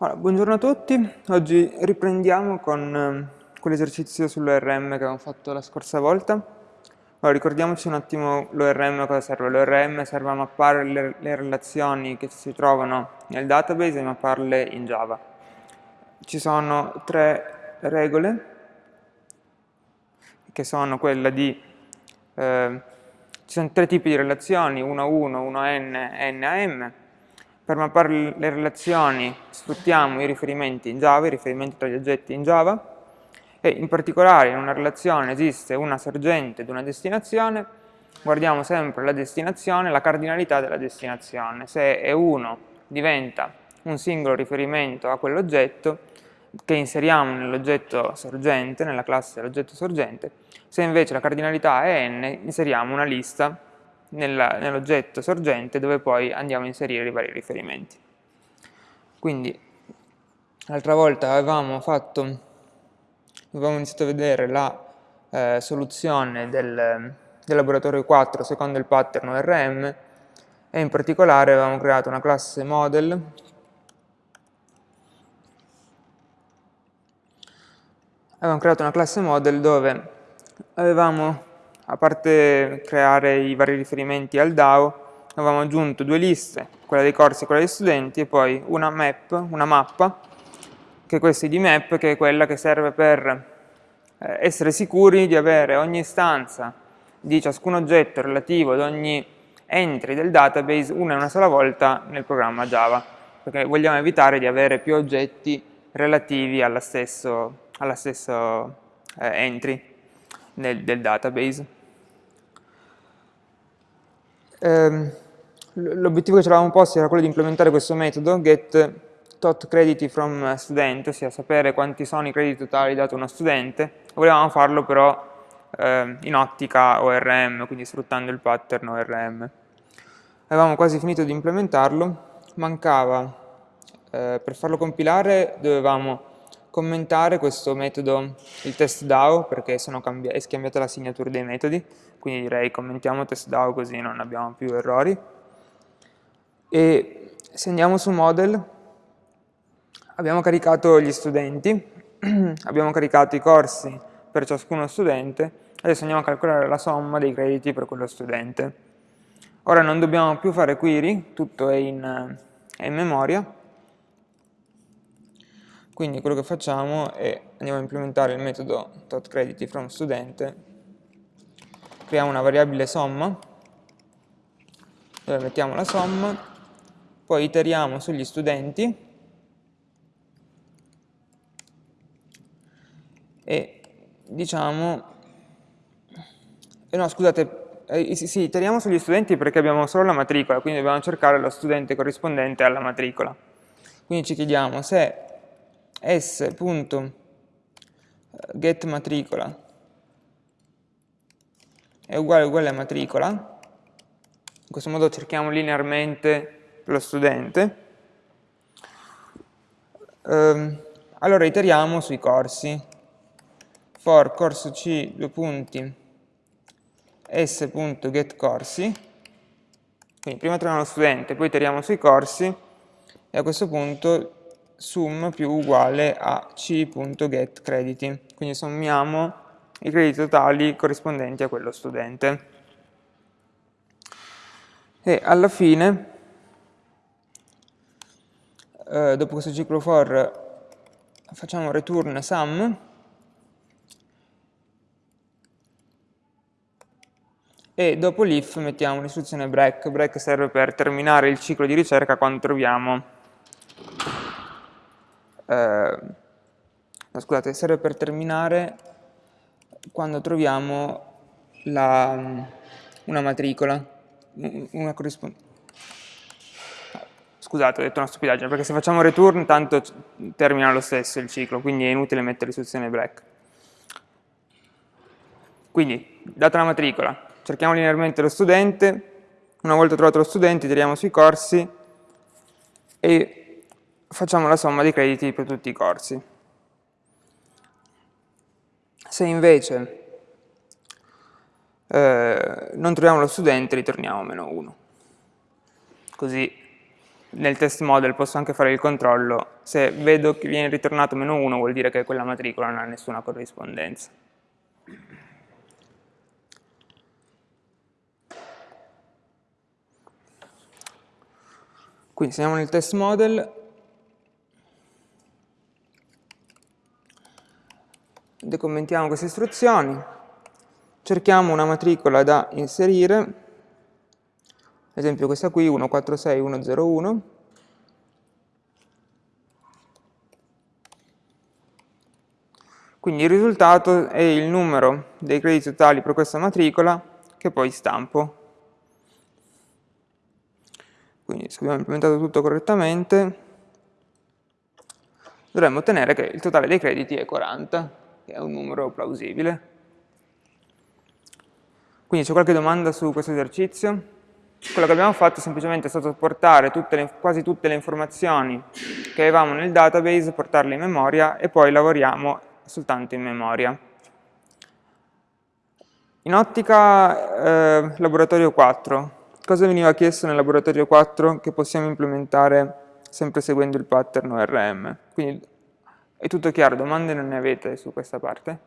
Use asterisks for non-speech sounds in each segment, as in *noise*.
Allora, buongiorno a tutti, oggi riprendiamo con eh, quell'esercizio sull'ORM che abbiamo fatto la scorsa volta. Allora, ricordiamoci un attimo l'ORM cosa serve. L'ORM serve a mappare le, le, relazioni che si trovano nel database e mapparle in Java. Ci sono tre regole, che sono quella di... Eh, ci sono tre tipi di relazioni, 1 a 1, 1 a n, n a m, per mappare le relazioni sfruttiamo i riferimenti in Java, i riferimenti tra gli oggetti in Java, e in particolare in una relazione esiste una sorgente ed una destinazione, guardiamo sempre la destinazione, la cardinalità della destinazione. Se E1 diventa un singolo riferimento a quell'oggetto, che inseriamo nell'oggetto sorgente, nella classe dell'oggetto sorgente, se invece la cardinalità è n, inseriamo una lista nell'oggetto sorgente dove poi andiamo a inserire i vari riferimenti. Quindi l'altra volta avevamo fatto, avevamo iniziato a vedere la eh, soluzione del, del, laboratorio 4 secondo il pattern ORM e in particolare avevamo creato una classe model avevamo creato una classe model dove avevamo a parte creare i vari riferimenti al DAO, avevamo aggiunto due liste, quella dei corsi e quella degli studenti, e poi una map, una mappa, che è questa ID map, che è quella che serve per eh, essere sicuri di avere ogni istanza di ciascun oggetto relativo ad ogni entry del database una e una sola volta nel programma Java, perché vogliamo evitare di avere più oggetti relativi alla stesso, alla stesso eh, entry nel, del database. Ehm, L'obiettivo che ci eravamo posti era quello di implementare questo metodo get tot crediti from student, ossia sapere quanti sono i crediti totali dato a uno studente, volevamo farlo però eh, in ottica ORM, quindi sfruttando il pattern ORM. Avevamo quasi finito di implementarlo, mancava, eh, per farlo compilare dovevamo commentare questo metodo, il test DAO, perché è scambiata la signatura dei metodi, quindi direi commentiamo test DAO così non abbiamo più errori. E se andiamo su model, abbiamo caricato gli studenti, *clears throat* abbiamo caricato i corsi per ciascuno studente, adesso andiamo a calcolare la somma dei crediti per quello studente. Ora non dobbiamo più fare query, tutto è in, è in memoria, quindi quello che facciamo è andiamo a implementare il metodo totCreditFromStudent, creiamo una variabile somma, dove mettiamo la somma, poi iteriamo sugli studenti e diciamo, eh no scusate, eh, sì, iteriamo sugli studenti perché abbiamo solo la matricola, quindi dobbiamo cercare lo studente corrispondente alla matricola. Quindi ci chiediamo se s.getMatricola è uguale uguale a matricola, in questo modo cerchiamo linearmente lo studente, ehm, allora iteriamo sui corsi, for corso c, due punti, s.getCorsi, quindi prima troviamo lo studente, poi iteriamo sui corsi, e a questo punto sum più uguale a c.getCrediti. Quindi sommiamo i crediti totali corrispondenti a quello studente. E alla fine, eh, dopo questo ciclo for, facciamo return sum e dopo l'if mettiamo l'istruzione break. Break serve per terminare il ciclo di ricerca quando troviamo eh, no, scusate, serve per terminare quando troviamo la, una matricola, una corrispondenza. Scusate, ho detto una stupidaggine, perché se facciamo return tanto termina lo stesso il ciclo, quindi è inutile mettere l'istruzione break. Quindi, data la matricola, cerchiamo linearmente lo studente, una volta trovato lo studente tiriamo sui corsi e facciamo la somma dei crediti per tutti i corsi. Se invece eh, non troviamo lo studente, ritorniamo meno 1. Così nel test model posso anche fare il controllo, se vedo che viene ritornato meno 1 vuol dire che quella matricola non ha nessuna corrispondenza. Quindi se nel test model, decommentiamo queste istruzioni, cerchiamo una matricola da inserire, ad esempio questa qui, 146101, Quindi il risultato è il numero dei crediti totali per questa matricola che poi stampo. Quindi se abbiamo implementato tutto correttamente, dovremmo ottenere che il totale dei crediti è 40, che è un numero plausibile. Quindi c'è qualche domanda su questo esercizio? Quello che abbiamo fatto è semplicemente stato portare tutte le, quasi tutte le informazioni che avevamo nel database, portarle in memoria e poi lavoriamo soltanto in memoria. In ottica eh, laboratorio 4, cosa veniva chiesto nel laboratorio 4 che possiamo implementare sempre seguendo il pattern ORM? Quindi è tutto chiaro, domande non ne avete su questa parte?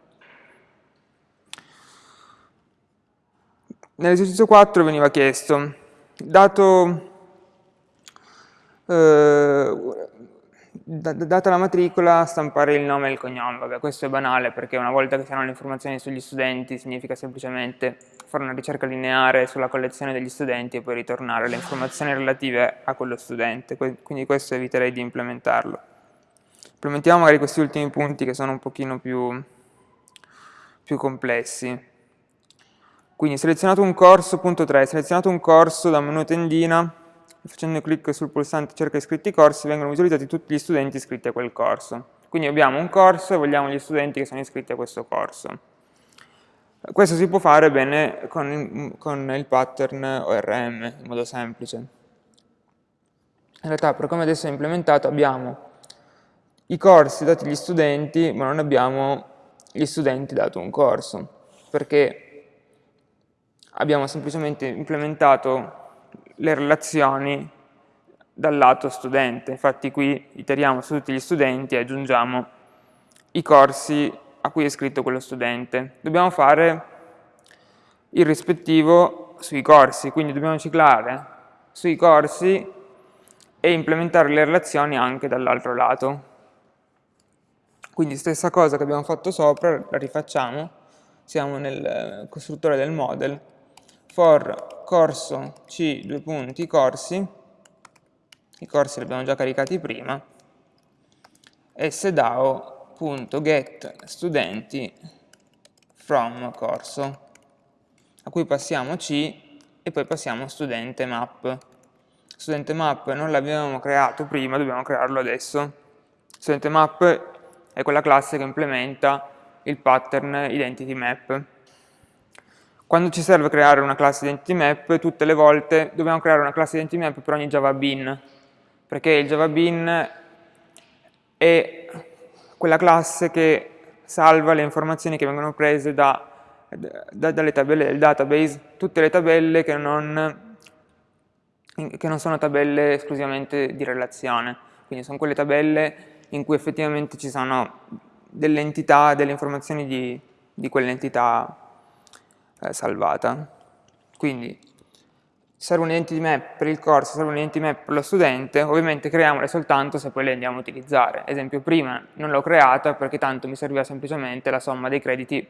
Nell'esercizio 4 veniva chiesto, dato eh, data la matricola, stampare il nome e il cognome. Vabbè, questo è banale perché una volta che si hanno le informazioni sugli studenti significa semplicemente fare una ricerca lineare sulla collezione degli studenti e poi ritornare le informazioni relative a quello studente, quindi questo eviterei di implementarlo. Implementiamo magari questi ultimi punti che sono un pochino più, più complessi. Quindi selezionato un corso, punto 3, selezionato un corso da menu tendina, facendo clic sul pulsante cerca iscritti corsi vengono visualizzati tutti gli studenti iscritti a quel corso. Quindi abbiamo un corso e vogliamo gli studenti che sono iscritti a questo corso. Questo si può fare bene con con il pattern ORM, in modo semplice. In realtà, per come adesso è implementato, abbiamo i corsi dati agli studenti, ma non abbiamo gli studenti dato un corso, perché abbiamo semplicemente implementato le relazioni dal lato studente. Infatti qui iteriamo su tutti gli studenti e aggiungiamo i corsi a cui è iscritto quello studente. Dobbiamo fare il rispettivo sui corsi, quindi dobbiamo ciclare sui corsi e implementare le relazioni anche dall'altro lato. Quindi stessa cosa che abbiamo fatto sopra, la rifacciamo, siamo nel costruttore del model, for corso C, due punti, corsi, i corsi li abbiamo già caricati prima, sdao.get studenti from corso, a cui passiamo C e poi passiamo studente map. Studente map non l'abbiamo creato prima, dobbiamo crearlo adesso. Studente map è quella classe che implementa il pattern identity map. Quando ci serve creare una classe identity map, tutte le volte dobbiamo creare una classe identity map per ogni Java Bean, perché il Java Bean è quella classe che salva le informazioni che vengono prese da, da, dalle tabelle del database, tutte le tabelle che non, che non sono tabelle esclusivamente di relazione, quindi sono quelle tabelle in cui effettivamente ci sono delle entità, delle informazioni di, di quell'entità eh, salvata. Quindi serve un identity map per il corso, serve un identity map per lo studente, ovviamente creiamole soltanto se poi le andiamo a utilizzare. Esempio, prima non l'ho creata perché tanto mi serviva semplicemente la somma dei crediti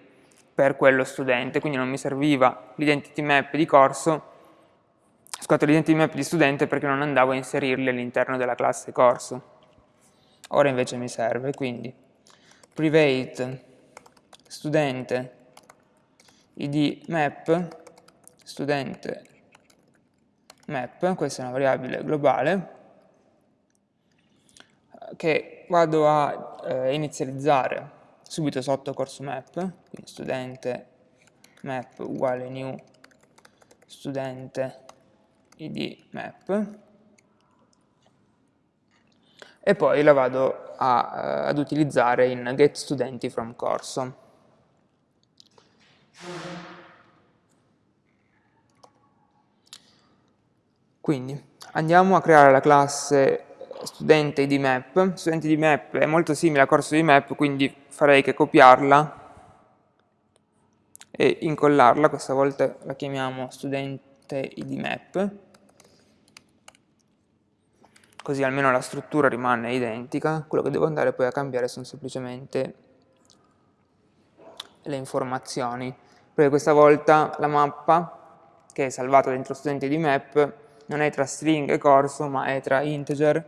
per quello studente, quindi non mi serviva l'identity map di corso, scusate, l'identity map di studente perché non andavo a inserirli all'interno della classe corso. Ora invece mi serve, quindi. Private studente id map studente map, questa è una variabile globale, che vado a eh, inizializzare subito sotto corso map, quindi studente map uguale new studente id map, e poi la vado a, uh, ad utilizzare in get studenti from corso. Quindi andiamo a creare la classe studente di map. Studente di map è molto simile a corso di map, quindi farei che copiarla e incollarla, questa volta la chiamiamo studente id map, così almeno la struttura rimane identica, quello che devo andare poi a cambiare sono semplicemente le informazioni, perché questa volta la mappa che è salvata dentro studente di map non è tra string e corso, ma è tra integer,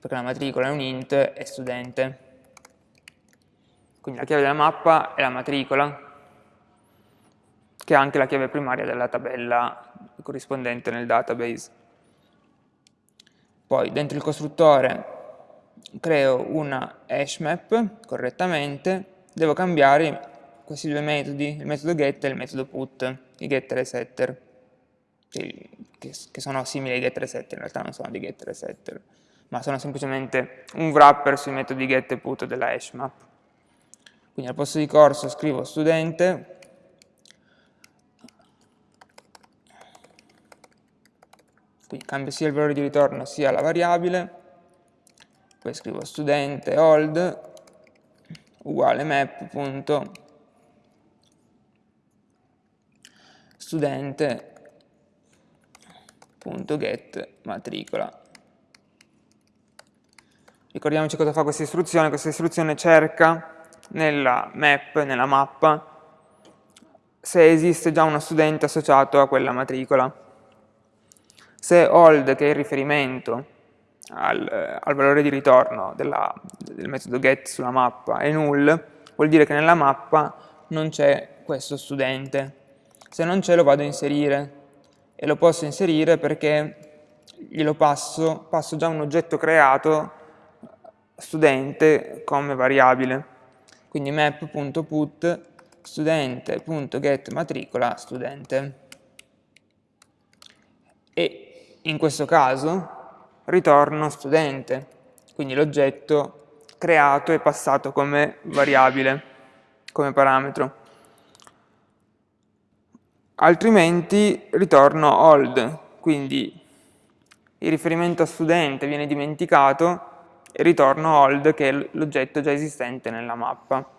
perché la matricola è un int, e studente. Quindi la chiave della mappa è la matricola, che è anche la chiave primaria della tabella corrispondente nel database. Poi dentro il costruttore creo una hash map correttamente, devo cambiare questi due metodi, il metodo get e il metodo put, i getter e setter, che, sono simili ai getter e setter, in realtà non sono dei getter e setter, ma sono semplicemente un wrapper sui metodi get e put della hash map. Quindi al posto di corso scrivo studente, quindi cambio sia il valore di ritorno sia la variabile, poi scrivo studente old uguale map.get studente.get matricola. Ricordiamoci cosa fa questa istruzione, questa istruzione cerca nella map, nella mappa, se esiste già uno studente associato a quella matricola. Se old, che è il riferimento al, al valore di ritorno della, del metodo get sulla mappa, è null, vuol dire che nella mappa non c'è questo studente se non c'è lo vado a inserire e lo posso inserire perché glielo passo, passo già un oggetto creato studente come variabile. Quindi map.put studente.getMatricola studente. E in questo caso ritorno studente, quindi l'oggetto creato e passato come variabile, come parametro altrimenti ritorno old, quindi il riferimento a studente viene dimenticato e ritorno old che è l'oggetto già esistente nella mappa.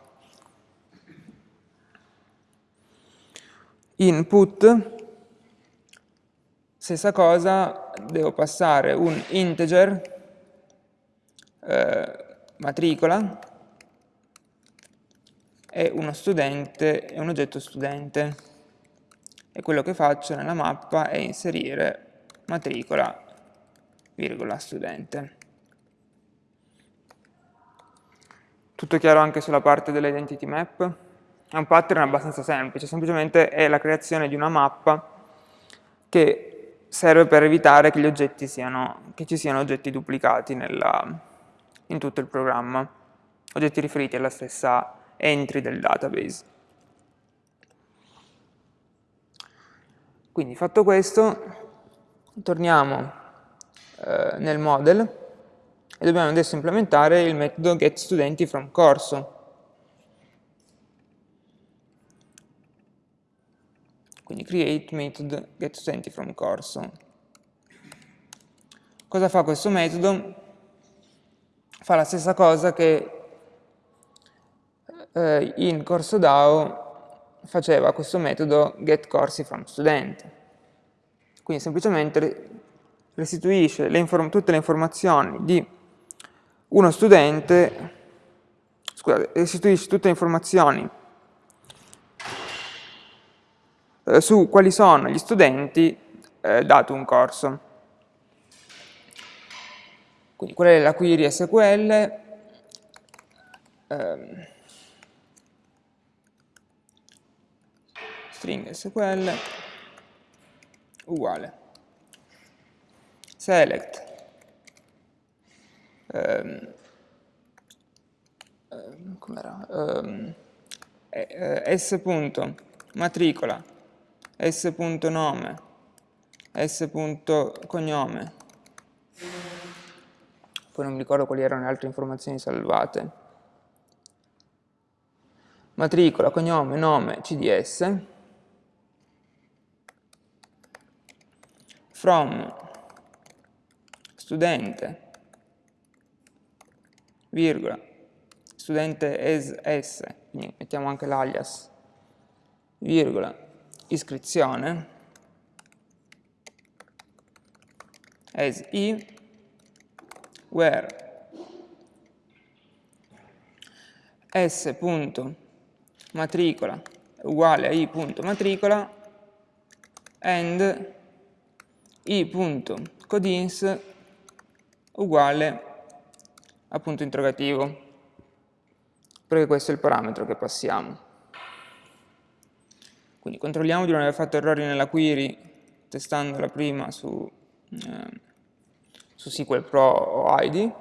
Input, stessa cosa, devo passare un integer eh, matricola e uno studente e un oggetto studente e quello che faccio nella mappa è inserire matricola, virgola, studente. Tutto chiaro anche sulla parte dell'identity map? È un pattern abbastanza semplice, semplicemente è la creazione di una mappa che serve per evitare che, siano, che ci siano oggetti duplicati nella, in tutto il programma, oggetti riferiti alla stessa entry del database. Quindi fatto questo, torniamo eh, nel model e dobbiamo adesso implementare il metodo getStudentiFromCorso. Quindi create method getStudentiFromCorso. Cosa fa questo metodo? Fa la stessa cosa che eh, in corso DAO faceva questo metodo getCoursiFromStudent. Quindi semplicemente restituisce le tutte le informazioni di uno studente, scusate, restituisce tutte le informazioni eh, su quali sono gli studenti eh, dato un corso. Quindi qual è la query SQL? Ehm, string SQL uguale select um, um, um, s.matricola s.nome s.cognome poi non mi ricordo quali erano le altre informazioni salvate. Matricola, cognome, nome, cds from studente, virgola, studente es s, quindi mettiamo anche l'alias, virgola, iscrizione, as i, where s.matricola uguale a i.matricola and i.codins uguale a punto interrogativo, perché questo è il parametro che passiamo. Quindi controlliamo di non aver fatto errori nella query testandola prima su, eh, su SQL Pro o ID.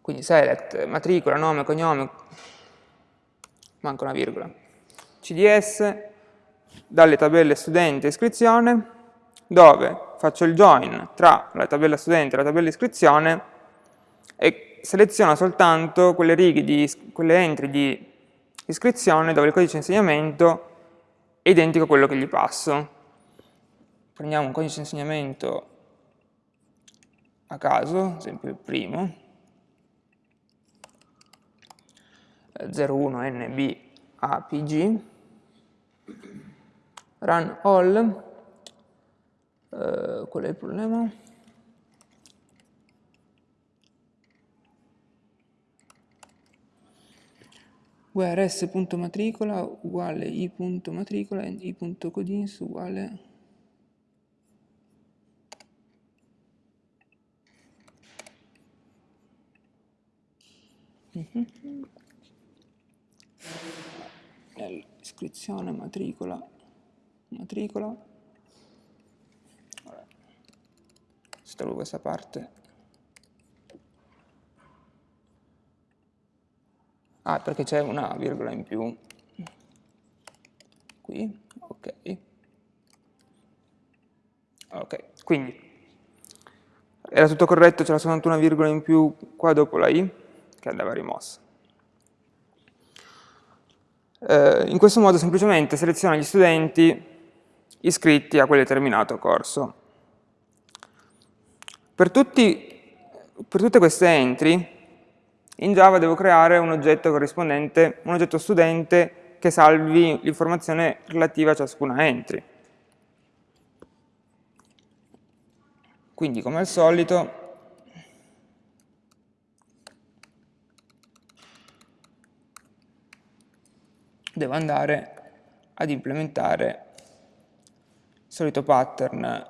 Quindi select, matricola, nome, cognome, manca una virgola, CDS, dalle tabelle studente e iscrizione, dove faccio il join tra la tabella studente e la tabella iscrizione e seleziono soltanto quelle righe di, quelle entry di iscrizione dove il codice di insegnamento è identico a quello che gli passo. Prendiamo un codice di insegnamento a caso, ad esempio il primo, 01 NB APG, run all, uh, qual è il problema? Where s.matricola uguale i.matricola e i.codins uguale mm -hmm iscrizione, matricola, matricola, installò questa parte, ah perché c'è una virgola in più, qui, ok, ok, quindi era tutto corretto, c'era soltanto una virgola in più qua dopo la i che andava rimossa. Eh, in questo modo semplicemente seleziona gli studenti iscritti a quel determinato corso. Per, tutti, per tutte queste entry in Java devo creare un oggetto corrispondente, un oggetto studente che salvi l'informazione relativa a ciascuna entry. Quindi come al solito devo andare ad implementare il solito pattern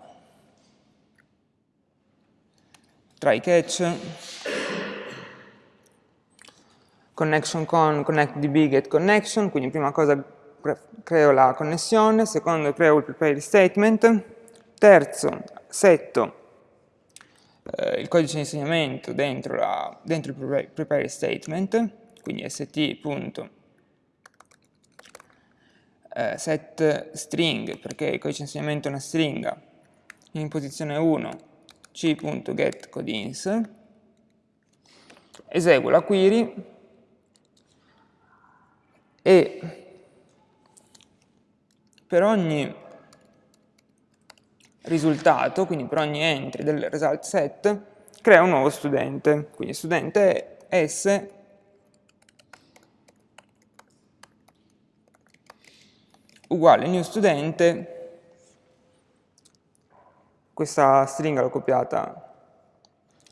try catch connection con connect db get connection quindi prima cosa creo la connessione secondo creo il prepare statement terzo setto eh, il codice di insegnamento dentro, la, dentro il prepare statement quindi st eh, set string, perché il codice di insegnamento è una stringa, in posizione 1 c.getCodins, eseguo la query e per ogni risultato, quindi per ogni entry del result set, crea un nuovo studente. Quindi studente S. Uguale new studente, questa stringa l'ho copiata,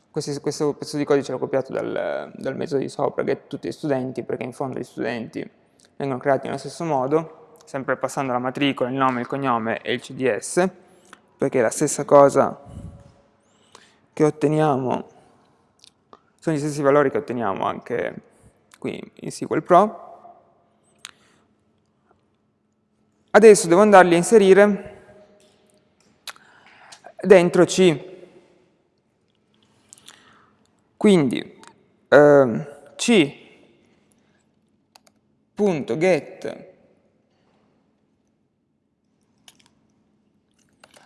questo, questo, pezzo di codice l'ho copiato dal, dal metodo di sopra, get tutti gli studenti, perché in fondo gli studenti vengono creati nello stesso modo, sempre passando la matricola, il nome, il cognome e il CDS, perché è la stessa cosa che otteniamo, sono gli stessi valori che otteniamo anche qui in SQL Pro, Adesso devo andarli a inserire dentro C. Quindi eh, C.get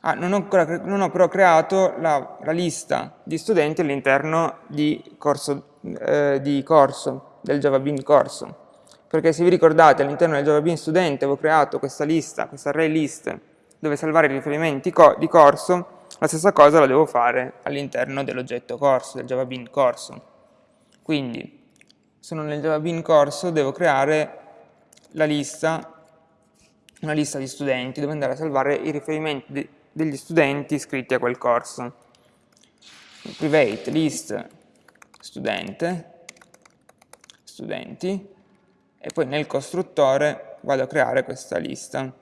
Ah, non, ho, non ho, però creato la, la lista di studenti all'interno di eh, di corso, del Java Bean corso. Perché se vi ricordate all'interno del Java Bean studente avevo creato questa lista, questa array list dove salvare i riferimenti co di corso, la stessa cosa la devo fare all'interno dell'oggetto corso, del Java Bean corso. Quindi, sono nel Java Bean corso, devo creare la lista, una lista di studenti, dove andare a salvare i riferimenti degli studenti iscritti a quel corso. Private list studente, studenti, e poi nel costruttore vado a creare questa lista.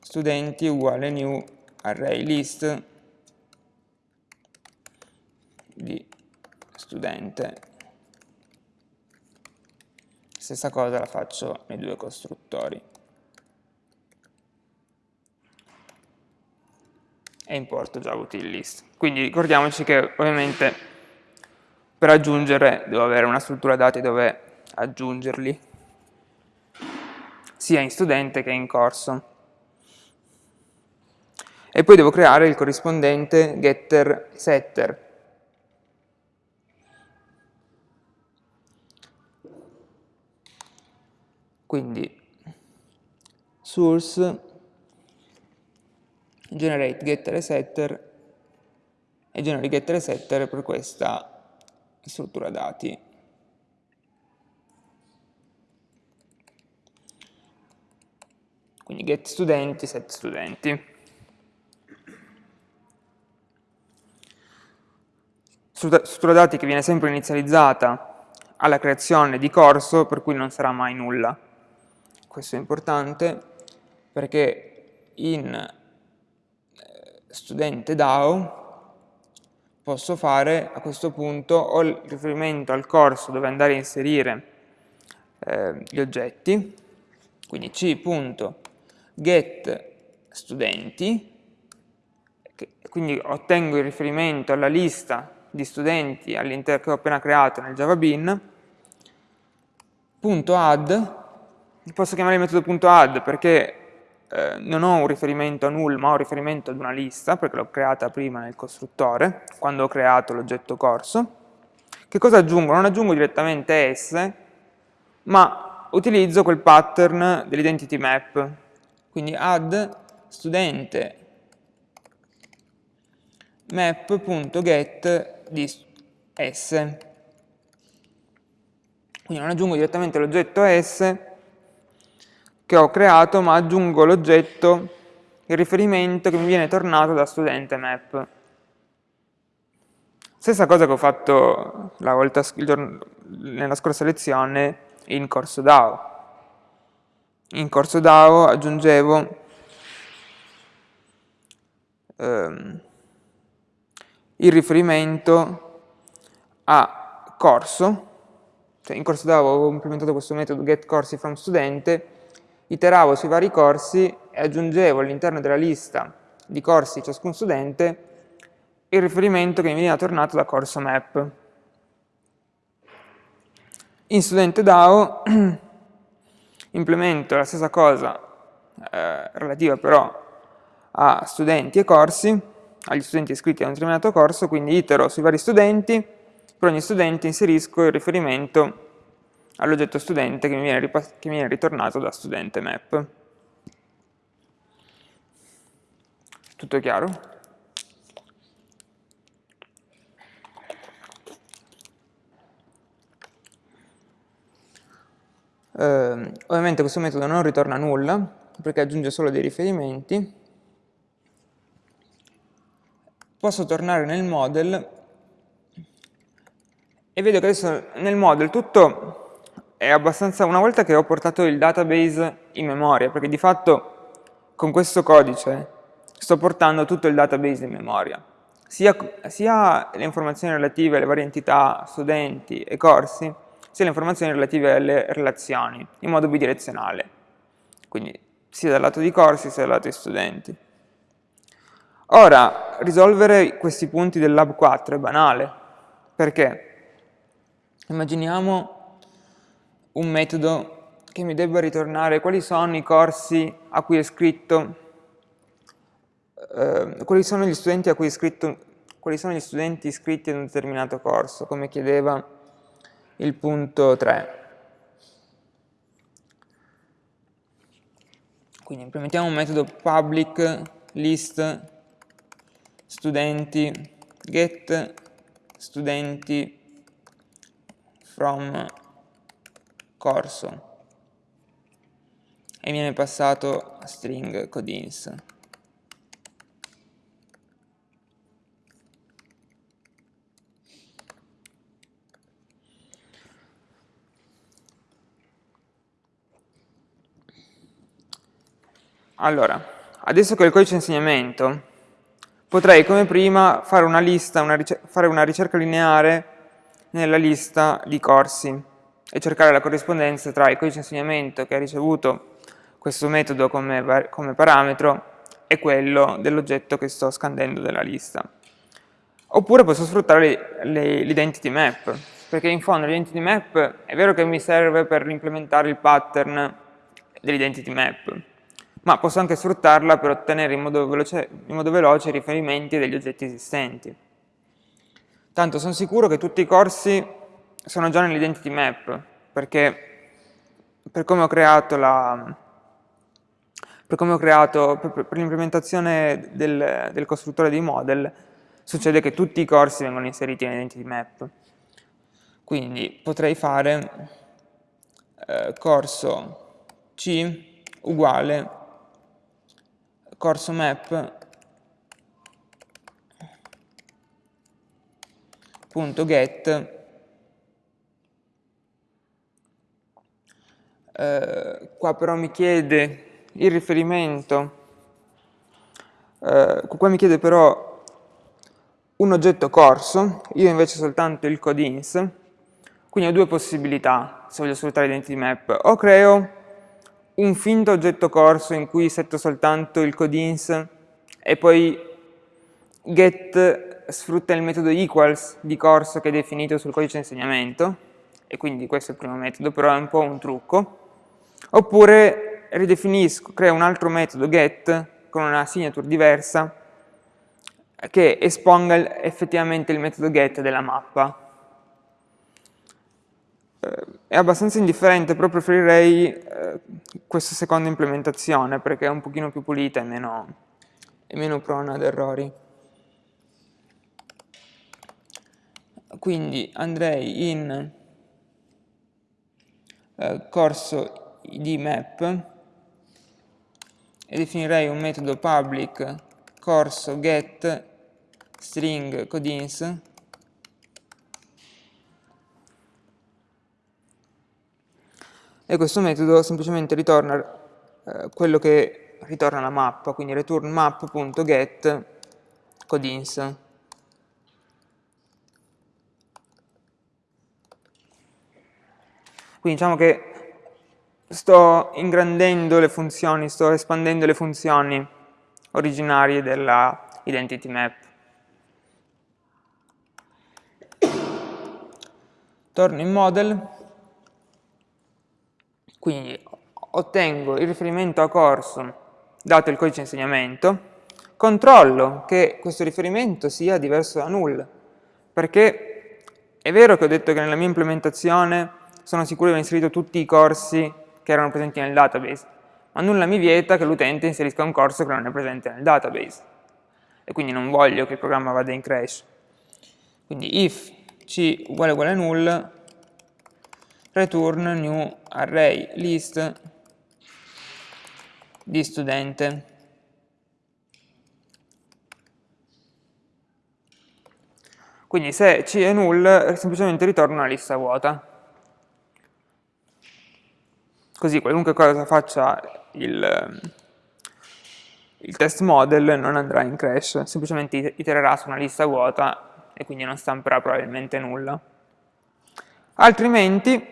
Studenti uguale new array list di studente. Stessa cosa la faccio nei due costruttori. E importo Java util. Quindi ricordiamoci che ovviamente per aggiungere devo avere una struttura dati dove aggiungerli sia in studente che in corso. E poi devo creare il corrispondente getter setter. Quindi source generate getter e setter e generate getter e setter per questa struttura dati. quindi get studenti, set studenti. Struttura dati che viene sempre inizializzata alla creazione di corso, per cui non sarà mai nulla. Questo è importante perché in eh, studente DAO posso fare a questo punto o il riferimento al corso dove andare a inserire eh, gli oggetti, quindi c get studenti, quindi ottengo il riferimento alla lista di studenti che ho appena creato nel Java Bean, punto add, posso chiamare il metodo perché eh, non ho un riferimento a null ma ho un riferimento ad una lista perché l'ho creata prima nel costruttore quando ho creato l'oggetto corso che cosa aggiungo? non aggiungo direttamente s ma utilizzo quel pattern dell'identity map quindi add studente map.get di s. Quindi non aggiungo direttamente l'oggetto s che ho creato, ma aggiungo l'oggetto, il riferimento che mi viene tornato da studente map. Stessa cosa che ho fatto volta, nella scorsa lezione in corso DAO in corso DAO aggiungevo ehm, il riferimento a corso, cioè in corso DAO avevo implementato questo metodo getCoursiFromStudente, iteravo sui vari corsi e aggiungevo all'interno della lista di corsi di ciascun studente il riferimento che mi veniva tornato da corso map. In studente DAO *clears throat* implemento la stessa cosa eh, relativa però a studenti e corsi, agli studenti iscritti a un determinato corso, quindi itero sui vari studenti, per ogni studente inserisco il riferimento all'oggetto studente che mi, viene che mi viene ritornato da studente map. Tutto chiaro? Eh, ovviamente questo metodo non ritorna nulla, perché aggiunge solo dei riferimenti. Posso tornare nel model e vedo che adesso nel model tutto è abbastanza... Una volta che ho portato il database in memoria, perché di fatto con questo codice sto portando tutto il database in memoria, sia, sia le informazioni relative alle varie entità, studenti e corsi, sia le informazioni relative alle relazioni, in modo bidirezionale, quindi sia dal lato di corsi sia dal lato di studenti. Ora, risolvere questi punti del Lab 4 è banale, perché? Immaginiamo un metodo che mi debba ritornare. Quali sono i corsi a cui è scritto, eh, quali sono gli studenti a cui è scritto, quali sono gli studenti iscritti ad un determinato corso, come chiedeva il punto 3. Quindi implementiamo un metodo public list studenti get studenti from corso e viene passato string codins. Allora, adesso che ho il codice insegnamento, potrei come prima fare una lista, una fare una ricerca lineare nella lista di corsi e cercare la corrispondenza tra il codice insegnamento che ha ricevuto questo metodo come, come parametro e quello dell'oggetto che sto scandendo della lista. Oppure posso sfruttare l'identity map, perché in fondo l'identity map è vero che mi serve per implementare il pattern dell'identity map, ma posso anche sfruttarla per ottenere in modo veloce, in modo veloce riferimenti degli oggetti esistenti. Tanto sono sicuro che tutti i corsi sono già nell'identity map, perché per come ho creato la, per come ho creato, per, per l'implementazione del, del, costruttore di model, succede che tutti i corsi vengono inseriti nell'identity map. Quindi potrei fare eh, corso C uguale corso map punto get eh, qua però mi chiede il riferimento. Eh, qua mi chiede però un oggetto corso io invece soltanto il codins quindi ho due possibilità se voglio sfruttare l'identity map. O creo un finto oggetto corso in cui setto soltanto il codins e poi get sfrutta il metodo equals di corso che è definito sul codice insegnamento e quindi questo è il primo metodo, però è un po' un trucco oppure ridefinisco, creo un altro metodo get con una signature diversa che esponga effettivamente il metodo get della mappa è abbastanza indifferente, però preferirei eh, questa seconda implementazione perché è un pochino più pulita e meno, e meno prona ad errori. Quindi andrei in eh, corso id map e definirei un metodo public corso get string codins e questo metodo semplicemente ritorna eh, quello che ritorna la mappa, quindi return map.get codins. Quindi diciamo che sto ingrandendo le funzioni, sto espandendo le funzioni originarie della identity map. Torno in model quindi ottengo il riferimento a corso dato il codice insegnamento, controllo che questo riferimento sia diverso da null, perché è vero che ho detto che nella mia implementazione sono sicuro di aver inserito tutti i corsi che erano presenti nel database, ma nulla mi vieta che l'utente inserisca un corso che non è presente nel database, e quindi non voglio che il programma vada in crash. Quindi if c uguale uguale null, return new array list di studente. Quindi se C è null, semplicemente ritorna una lista vuota. Così qualunque cosa faccia il, il test model non andrà in crash, semplicemente itererà su una lista vuota e quindi non stamperà probabilmente nulla. Altrimenti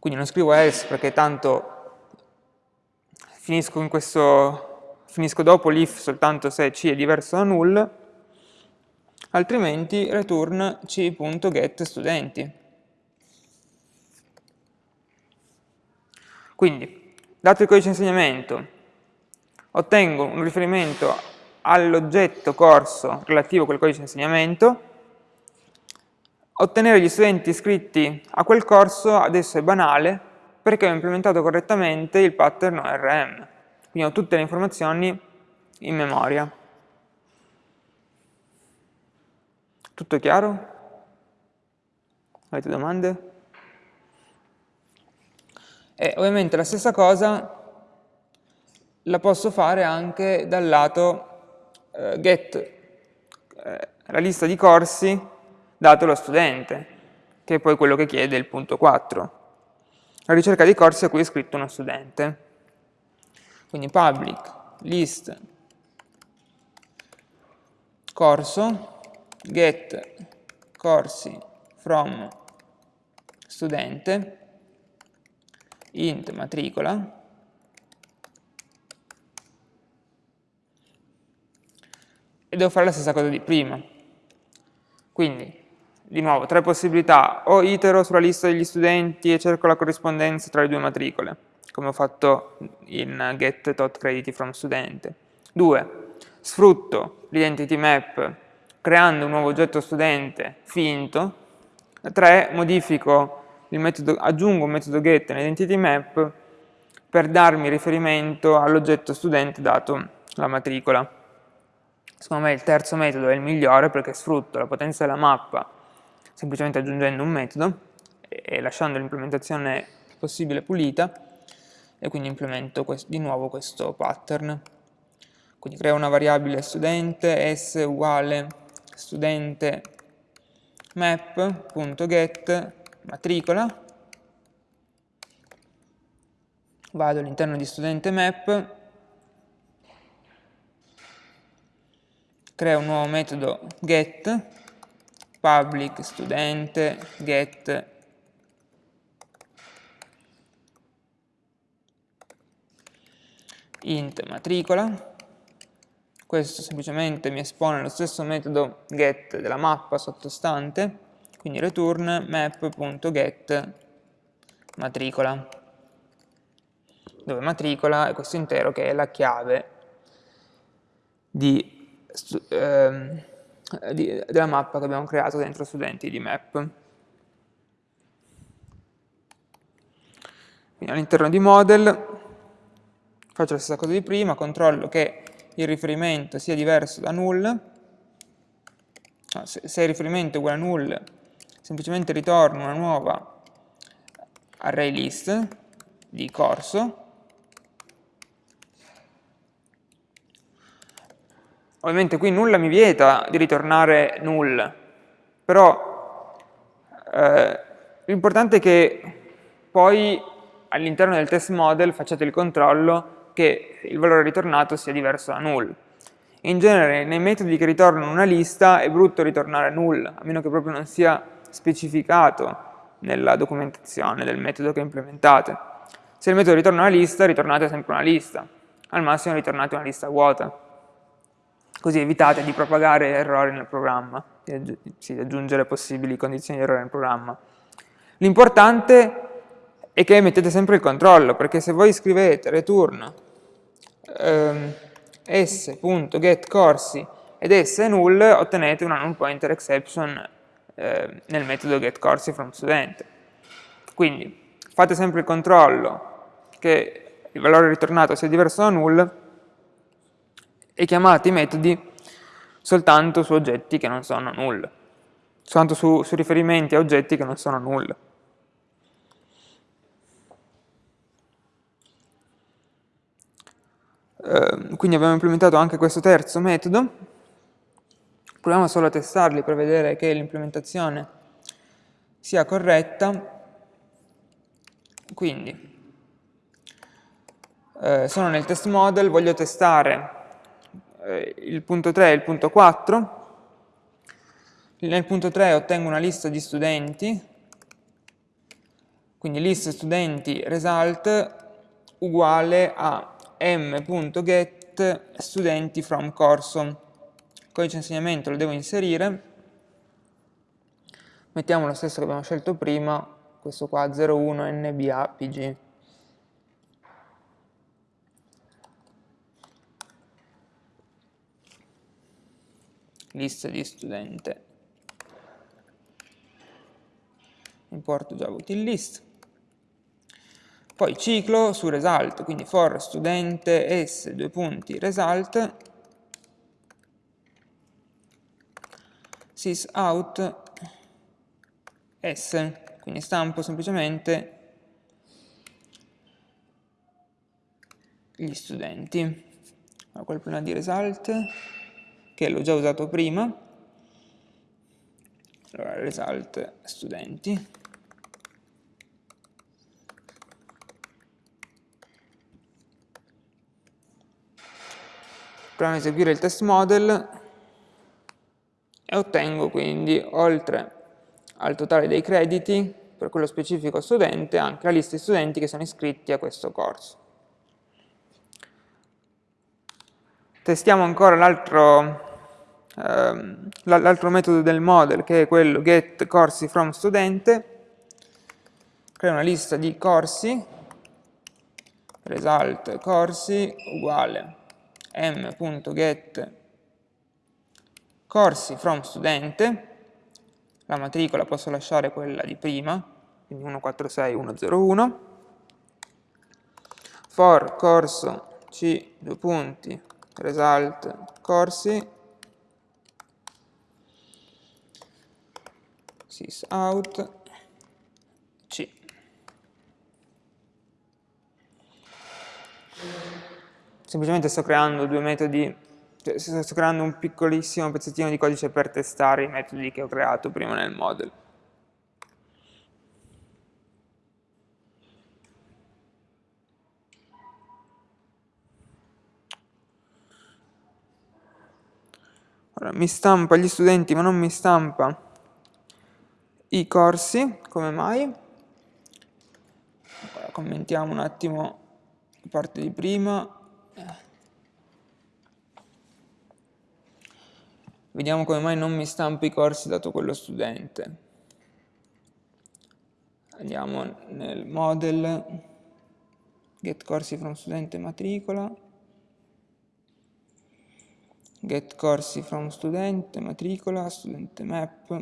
quindi non scrivo else perché tanto finisco, questo, finisco dopo l'if soltanto se c è diverso da null, altrimenti return c.getStudenti. Quindi, dato il codice insegnamento, ottengo un riferimento all'oggetto corso relativo a quel codice insegnamento, Ottenere gli studenti iscritti a quel corso adesso è banale perché ho implementato correttamente il pattern ORM. Quindi ho tutte le informazioni in memoria. Tutto chiaro? Avete domande? E ovviamente la stessa cosa la posso fare anche dal lato eh, get eh, la lista di corsi dato lo studente, che è poi quello che chiede il punto 4. La ricerca di corsi a cui è iscritto uno studente. Quindi public list corso get corsi from studente int matricola e devo fare la stessa cosa di prima. Quindi, di nuovo, tre possibilità. O itero sulla lista degli studenti e cerco la corrispondenza tra le due matricole, come ho fatto in get.crediti Due, sfrutto l'identity map creando un nuovo oggetto studente finto. 3. Modifico metodo, aggiungo un metodo get nell'identity map per darmi riferimento all'oggetto studente dato la matricola. Secondo me il terzo metodo è il migliore perché sfrutto la potenza della mappa semplicemente aggiungendo un metodo e lasciando l'implementazione possibile pulita e quindi implemento di nuovo questo pattern. Quindi creo una variabile studente s uguale studente map.get matricola. Vado all'interno di studente map. Creo un nuovo metodo get public studente get. Int matricola. Questo semplicemente mi espone lo stesso metodo get della mappa sottostante, quindi return map.get matricola, dove matricola è questo intero che è la chiave di, ehm, di, della mappa che abbiamo creato dentro studenti di map. All'interno di model faccio la stessa cosa di prima, controllo che il riferimento sia diverso da null, se il riferimento è uguale a null, semplicemente ritorno una nuova array list di corso, Ovviamente qui nulla mi vieta di ritornare null, però eh, l'importante è che poi all'interno del test model facciate il controllo che il valore ritornato sia diverso da null. In genere nei metodi che ritornano una lista è brutto ritornare null, a meno che proprio non sia specificato nella documentazione del metodo che implementate. Se il metodo ritorna una lista, ritornate sempre una lista, al massimo ritornate una lista vuota. Così evitate di propagare errori nel programma, di aggiungere possibili condizioni di errore nel programma. L'importante è che mettete sempre il controllo, perché se voi scrivete return ehm, s.getCorsi ed s è null, ottenete una null pointer exception eh, nel metodo getCorsi from student. Quindi fate sempre il controllo che il valore ritornato sia diverso da null e chiamate i metodi soltanto su oggetti che non sono null, soltanto su, su riferimenti a oggetti che non sono null. Ehm, quindi abbiamo implementato anche questo terzo metodo. Proviamo solo a testarli per vedere che l'implementazione sia corretta. Quindi, eh, sono nel test model, voglio testare eh, il punto 3 e il punto 4. Nel punto 3 ottengo una lista di studenti, quindi list studenti result uguale a m.get studenti from corso. Codice insegnamento lo devo inserire. Mettiamo lo stesso che abbiamo scelto prima, questo qua 01 nbapg. Lista di studente. Importo Java util list. Poi ciclo su result, quindi for studente s, due punti, result, sysout s, quindi stampo semplicemente gli studenti. Allora, quel problema di result, che l'ho già usato prima, allora result studenti, proviamo a eseguire il test model e ottengo quindi, oltre al totale dei crediti, per quello specifico studente, anche la lista di studenti che sono iscritti a questo corso. Testiamo ancora l'altro ehm, metodo del model, che è quello get corsi from studente, crea una lista di corsi, result corsi uguale m.get corsi from studente, la matricola posso lasciare quella di prima, quindi 146101, for corso c, due punti, result corsi, sysout, c. Semplicemente sto creando due metodi cioè, sto creando un piccolissimo pezzettino di codice per testare i metodi che ho creato prima nel model. Allora, mi stampa gli studenti ma non mi stampa i corsi, come mai? Allora, commentiamo un attimo la parte di prima. Vediamo come mai non mi stampa i corsi dato quello studente. Andiamo nel model, get corsi from studente matricola, get corsi from studente, matricola, studente map.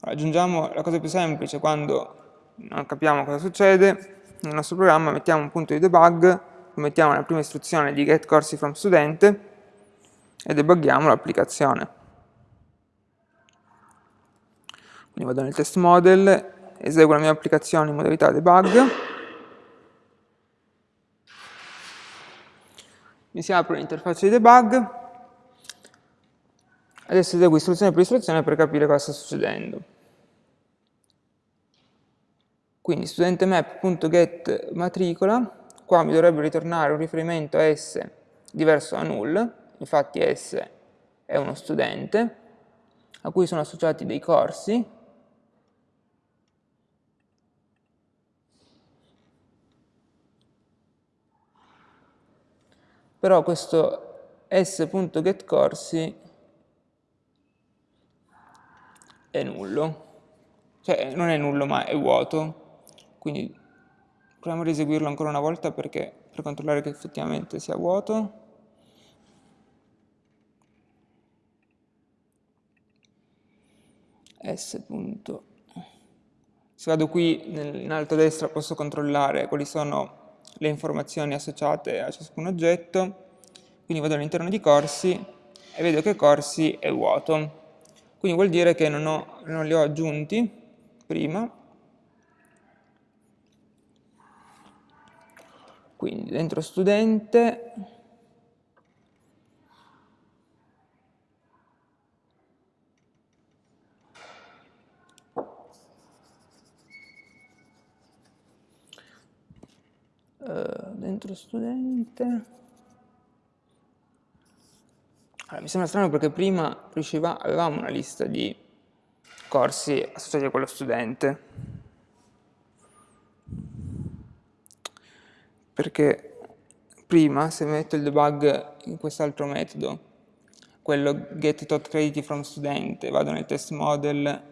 Aggiungiamo la cosa più semplice, quando non capiamo cosa succede, nel nostro programma mettiamo un punto di debug, mettiamo la prima istruzione di get corsi from studente, e debughiamo l'applicazione. Quindi vado nel test model, eseguo la mia applicazione in modalità debug, mi si apre l'interfaccia di debug, adesso eseguo istruzione per istruzione per capire cosa sta succedendo. Quindi studente map.get matricola, qua mi dovrebbe ritornare un riferimento a S diverso da null, infatti S è uno studente, a cui sono associati dei corsi, però questo s.getCorsi è nullo, cioè non è nullo ma è vuoto, quindi proviamo a eseguirlo ancora una volta perché, per controllare che effettivamente sia vuoto. S. Se vado qui in alto a destra posso controllare quali sono le informazioni associate a ciascun oggetto, quindi vado all'interno di corsi e vedo che corsi è vuoto. Quindi vuol dire che non, ho, non li ho aggiunti prima. Quindi dentro studente Eh, dentro studente. Allora, mi sembra strano perché prima riusciva, avevamo una lista di corsi associati a quello studente. Perché prima se metto il debug in quest'altro metodo quello get tot credit from studente vado nel test model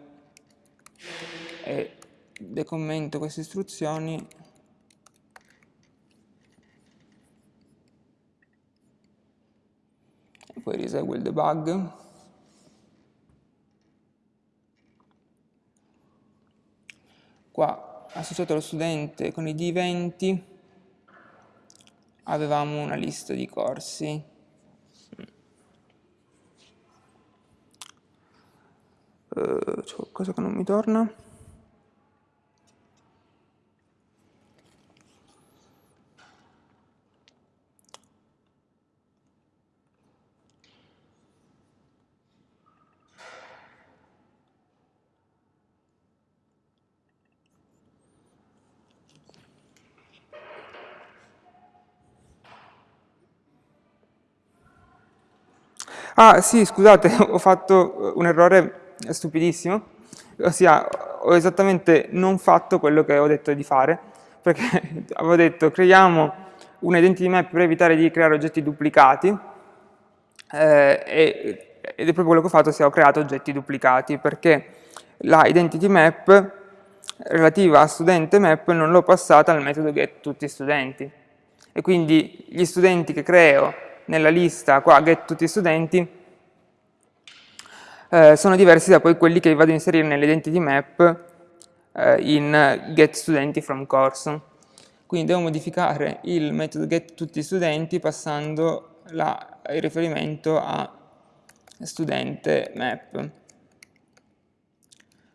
e decommento queste istruzioni poi risegue il debug. Qua associato allo studente con id 20 avevamo una lista di corsi. Uh, c'è qualcosa che non mi torna? Ah sì, scusate, *laughs* ho fatto un errore stupidissimo, ossia ho esattamente non fatto quello che ho detto di fare, perché *laughs* avevo detto creiamo un identity map per evitare di creare oggetti duplicati, eh, ed è proprio quello che ho fatto, ossia ho creato oggetti duplicati, perché la identity map relativa a studente map non l'ho passata al metodo get tutti studenti, e quindi gli studenti che creo nella lista qua get tutti studenti eh, sono diversi da poi quelli che vado a inserire nell'identity map eh, in get studenti from course. Quindi devo modificare il metodo get tutti studenti passando la, il riferimento a studente map.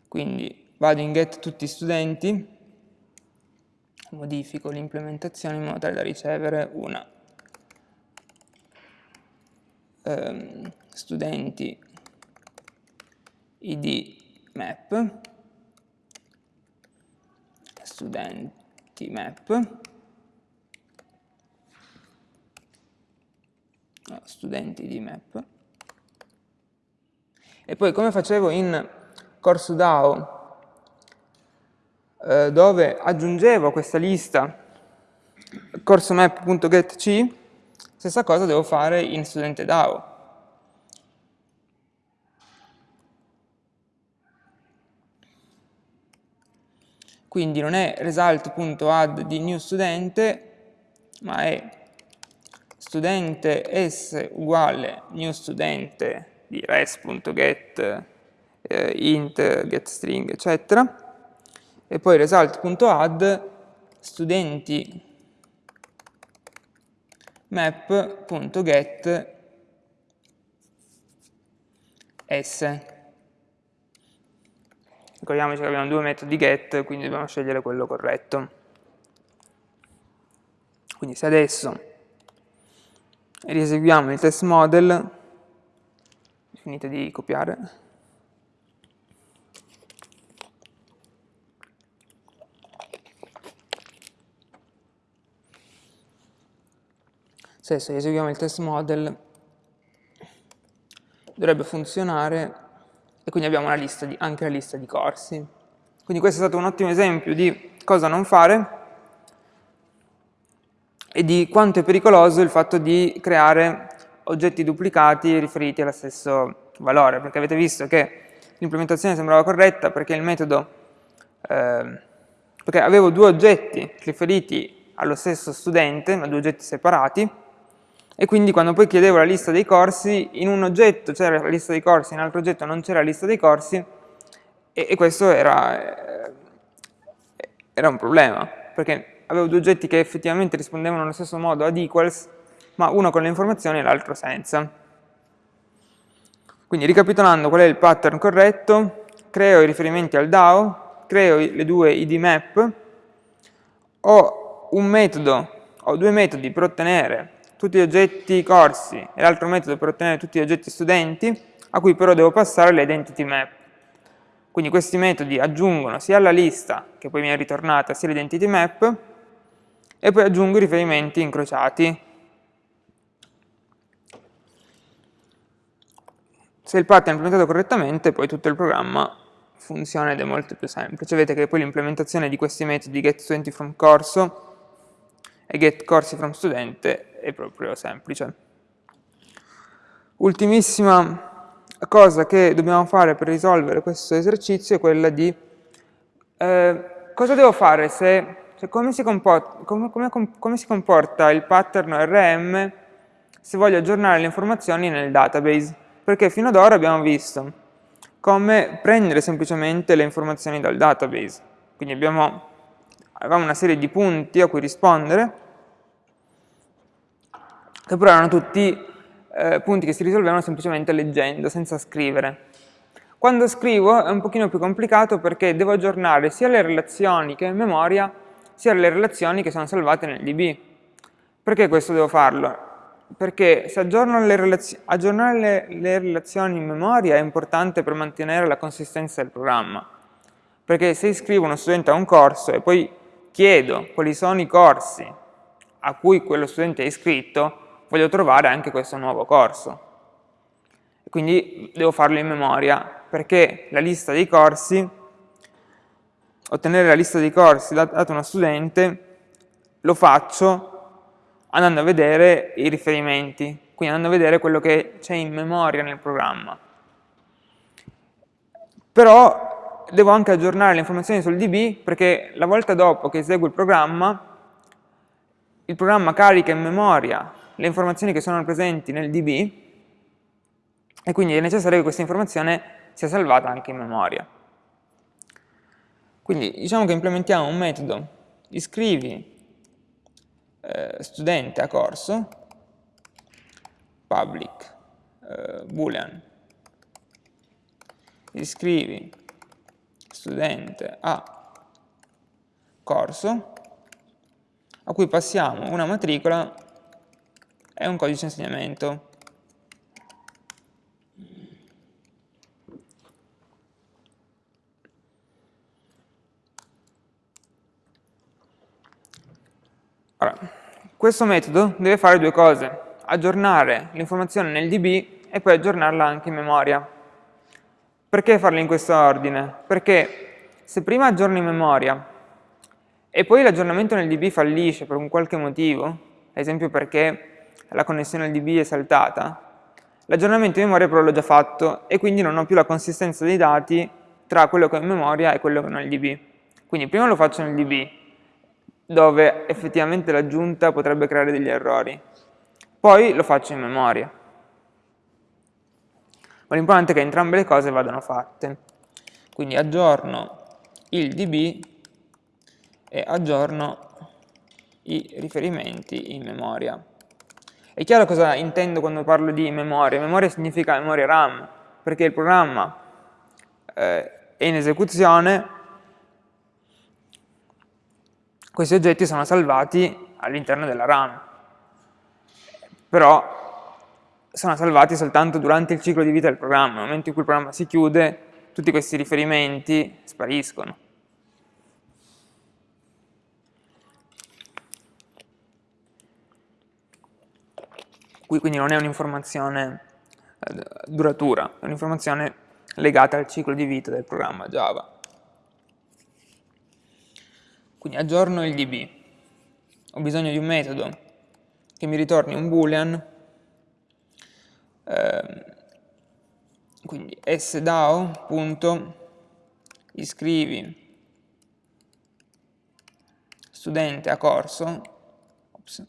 Quindi vado in get tutti studenti, modifico l'implementazione in modo tale da ricevere una um, studenti id map studenti map no, studenti di map. E poi come facevo in corso DAO eh, dove aggiungevo questa lista corso map.getC stessa cosa devo fare in studente DAO Quindi non è result.add di new studente, ma è studente s uguale new studente di res.get eh, int, getString, eccetera. E poi result.add studenti map.get s. Ricordiamoci che abbiamo due metodi get, quindi dobbiamo scegliere quello corretto. Quindi se adesso rieseguiamo il test model, finite di copiare, se adesso eseguiamo il test model dovrebbe funzionare e quindi abbiamo di, anche la lista di corsi. Quindi questo è stato un ottimo esempio di cosa non fare e di quanto è pericoloso il fatto di creare oggetti duplicati riferiti allo stesso valore, perché avete visto che l'implementazione sembrava corretta perché il metodo, eh, perché avevo due oggetti riferiti allo stesso studente, ma due oggetti separati, e quindi quando poi chiedevo la lista dei corsi, in un oggetto c'era la lista dei corsi, in un altro oggetto non c'era la lista dei corsi, e, e questo era, eh, era, un problema, perché avevo due oggetti che effettivamente rispondevano allo stesso modo ad equals, ma uno con le informazioni e l'altro senza. Quindi ricapitolando qual è il pattern corretto, creo i riferimenti al DAO, creo le due id map, ho un metodo, ho due metodi per ottenere tutti gli oggetti corsi e l'altro metodo per ottenere tutti gli oggetti studenti, a cui però devo passare l'identity map. Quindi questi metodi aggiungono sia alla lista, che poi è ritornata, sia l'identity map, e poi aggiungo i riferimenti incrociati. Se il pattern è implementato correttamente, poi tutto il programma funziona ed è molto più semplice. Vedete che poi l'implementazione di questi metodi getStudentFromCorso e getCoursiFromStudente è proprio semplice. Ultimissima cosa che dobbiamo fare per risolvere questo esercizio è quella di eh, cosa devo fare se, cioè come, si comporta, come, come, come si comporta il pattern ORM se voglio aggiornare le informazioni nel database, perché fino ad ora abbiamo visto come prendere semplicemente le informazioni dal database. Quindi abbiamo avevamo una serie di punti a cui rispondere, che però erano tutti eh, punti che si risolvevano semplicemente leggendo, senza scrivere. Quando scrivo è un pochino più complicato perché devo aggiornare sia le relazioni che in memoria, sia le relazioni che sono salvate nel DB. Perché questo devo farlo? Perché se le aggiornare le, le relazioni in memoria è importante per mantenere la consistenza del programma. Perché se iscrivo uno studente a un corso e poi chiedo quali sono i corsi a cui quello studente è iscritto, voglio trovare anche questo nuovo corso. Quindi devo farlo in memoria, perché la lista dei corsi, ottenere la lista dei corsi data uno studente, lo faccio andando a vedere i riferimenti, quindi andando a vedere quello che c'è in memoria nel programma. Però devo anche aggiornare le informazioni sul DB perché la volta dopo che eseguo il programma, il programma carica in memoria le informazioni che sono presenti nel DB e quindi è necessario che questa informazione sia salvata anche in memoria. Quindi diciamo che implementiamo un metodo iscrivi eh, studente a corso public eh, boolean iscrivi studente a corso a cui passiamo una matricola è un codice insegnamento. Ora, questo metodo deve fare due cose, aggiornare l'informazione nel DB e poi aggiornarla anche in memoria. Perché farlo in questo ordine? Perché se prima aggiorno in memoria e poi l'aggiornamento nel DB fallisce per un qualche motivo, ad esempio perché la connessione al DB è saltata, l'aggiornamento in memoria però l'ho già fatto e quindi non ho più la consistenza dei dati tra quello che ho in memoria e quello che ho nel DB. Quindi prima lo faccio nel DB, dove effettivamente l'aggiunta potrebbe creare degli errori. Poi lo faccio in memoria. Ma l'importante è che entrambe le cose vadano fatte. Quindi aggiorno il DB e aggiorno i riferimenti in memoria. È chiaro cosa intendo quando parlo di memoria. Memoria significa memoria RAM, perché il programma eh, è in esecuzione, questi oggetti sono salvati all'interno della RAM. Però sono salvati soltanto durante il ciclo di vita del programma. Nel momento in cui il programma si chiude, tutti questi riferimenti spariscono. quindi non è un'informazione eh, duratura, è un'informazione legata al ciclo di vita del programma Java. Quindi aggiorno il DB, ho bisogno di un metodo che mi ritorni un boolean, eh, quindi sdao.iscrivi studente a corso, ops,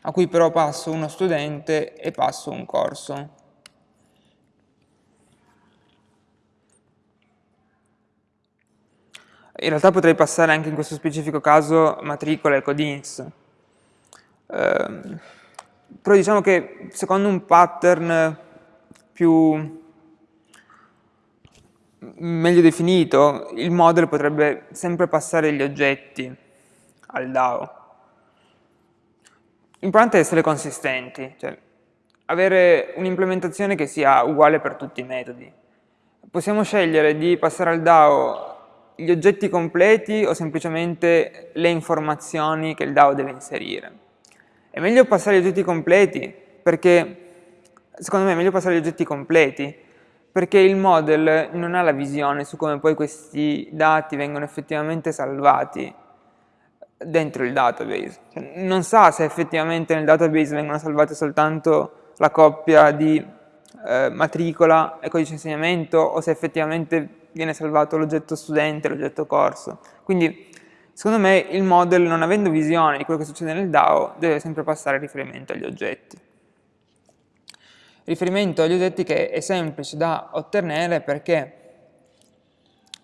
a cui però passo uno studente e passo un corso. In realtà potrei passare anche in questo specifico caso matricola e codins. Eh, però diciamo che secondo un pattern più meglio definito, il model potrebbe sempre passare gli oggetti al DAO. L'importante è essere consistenti, cioè avere un'implementazione che sia uguale per tutti i metodi. Possiamo scegliere di passare al DAO gli oggetti completi o semplicemente le informazioni che il DAO deve inserire. È meglio passare gli oggetti completi perché, secondo me è meglio passare gli oggetti completi perché il model non ha la visione su come poi questi dati vengono effettivamente salvati dentro il database. Cioè, non sa se effettivamente nel database vengono salvate soltanto la coppia di eh, matricola e codice insegnamento o se effettivamente viene salvato l'oggetto studente l'oggetto corso. Quindi secondo me il model non avendo visione di quello che succede nel DAO deve sempre passare riferimento agli oggetti. Riferimento agli oggetti che è semplice da ottenere perché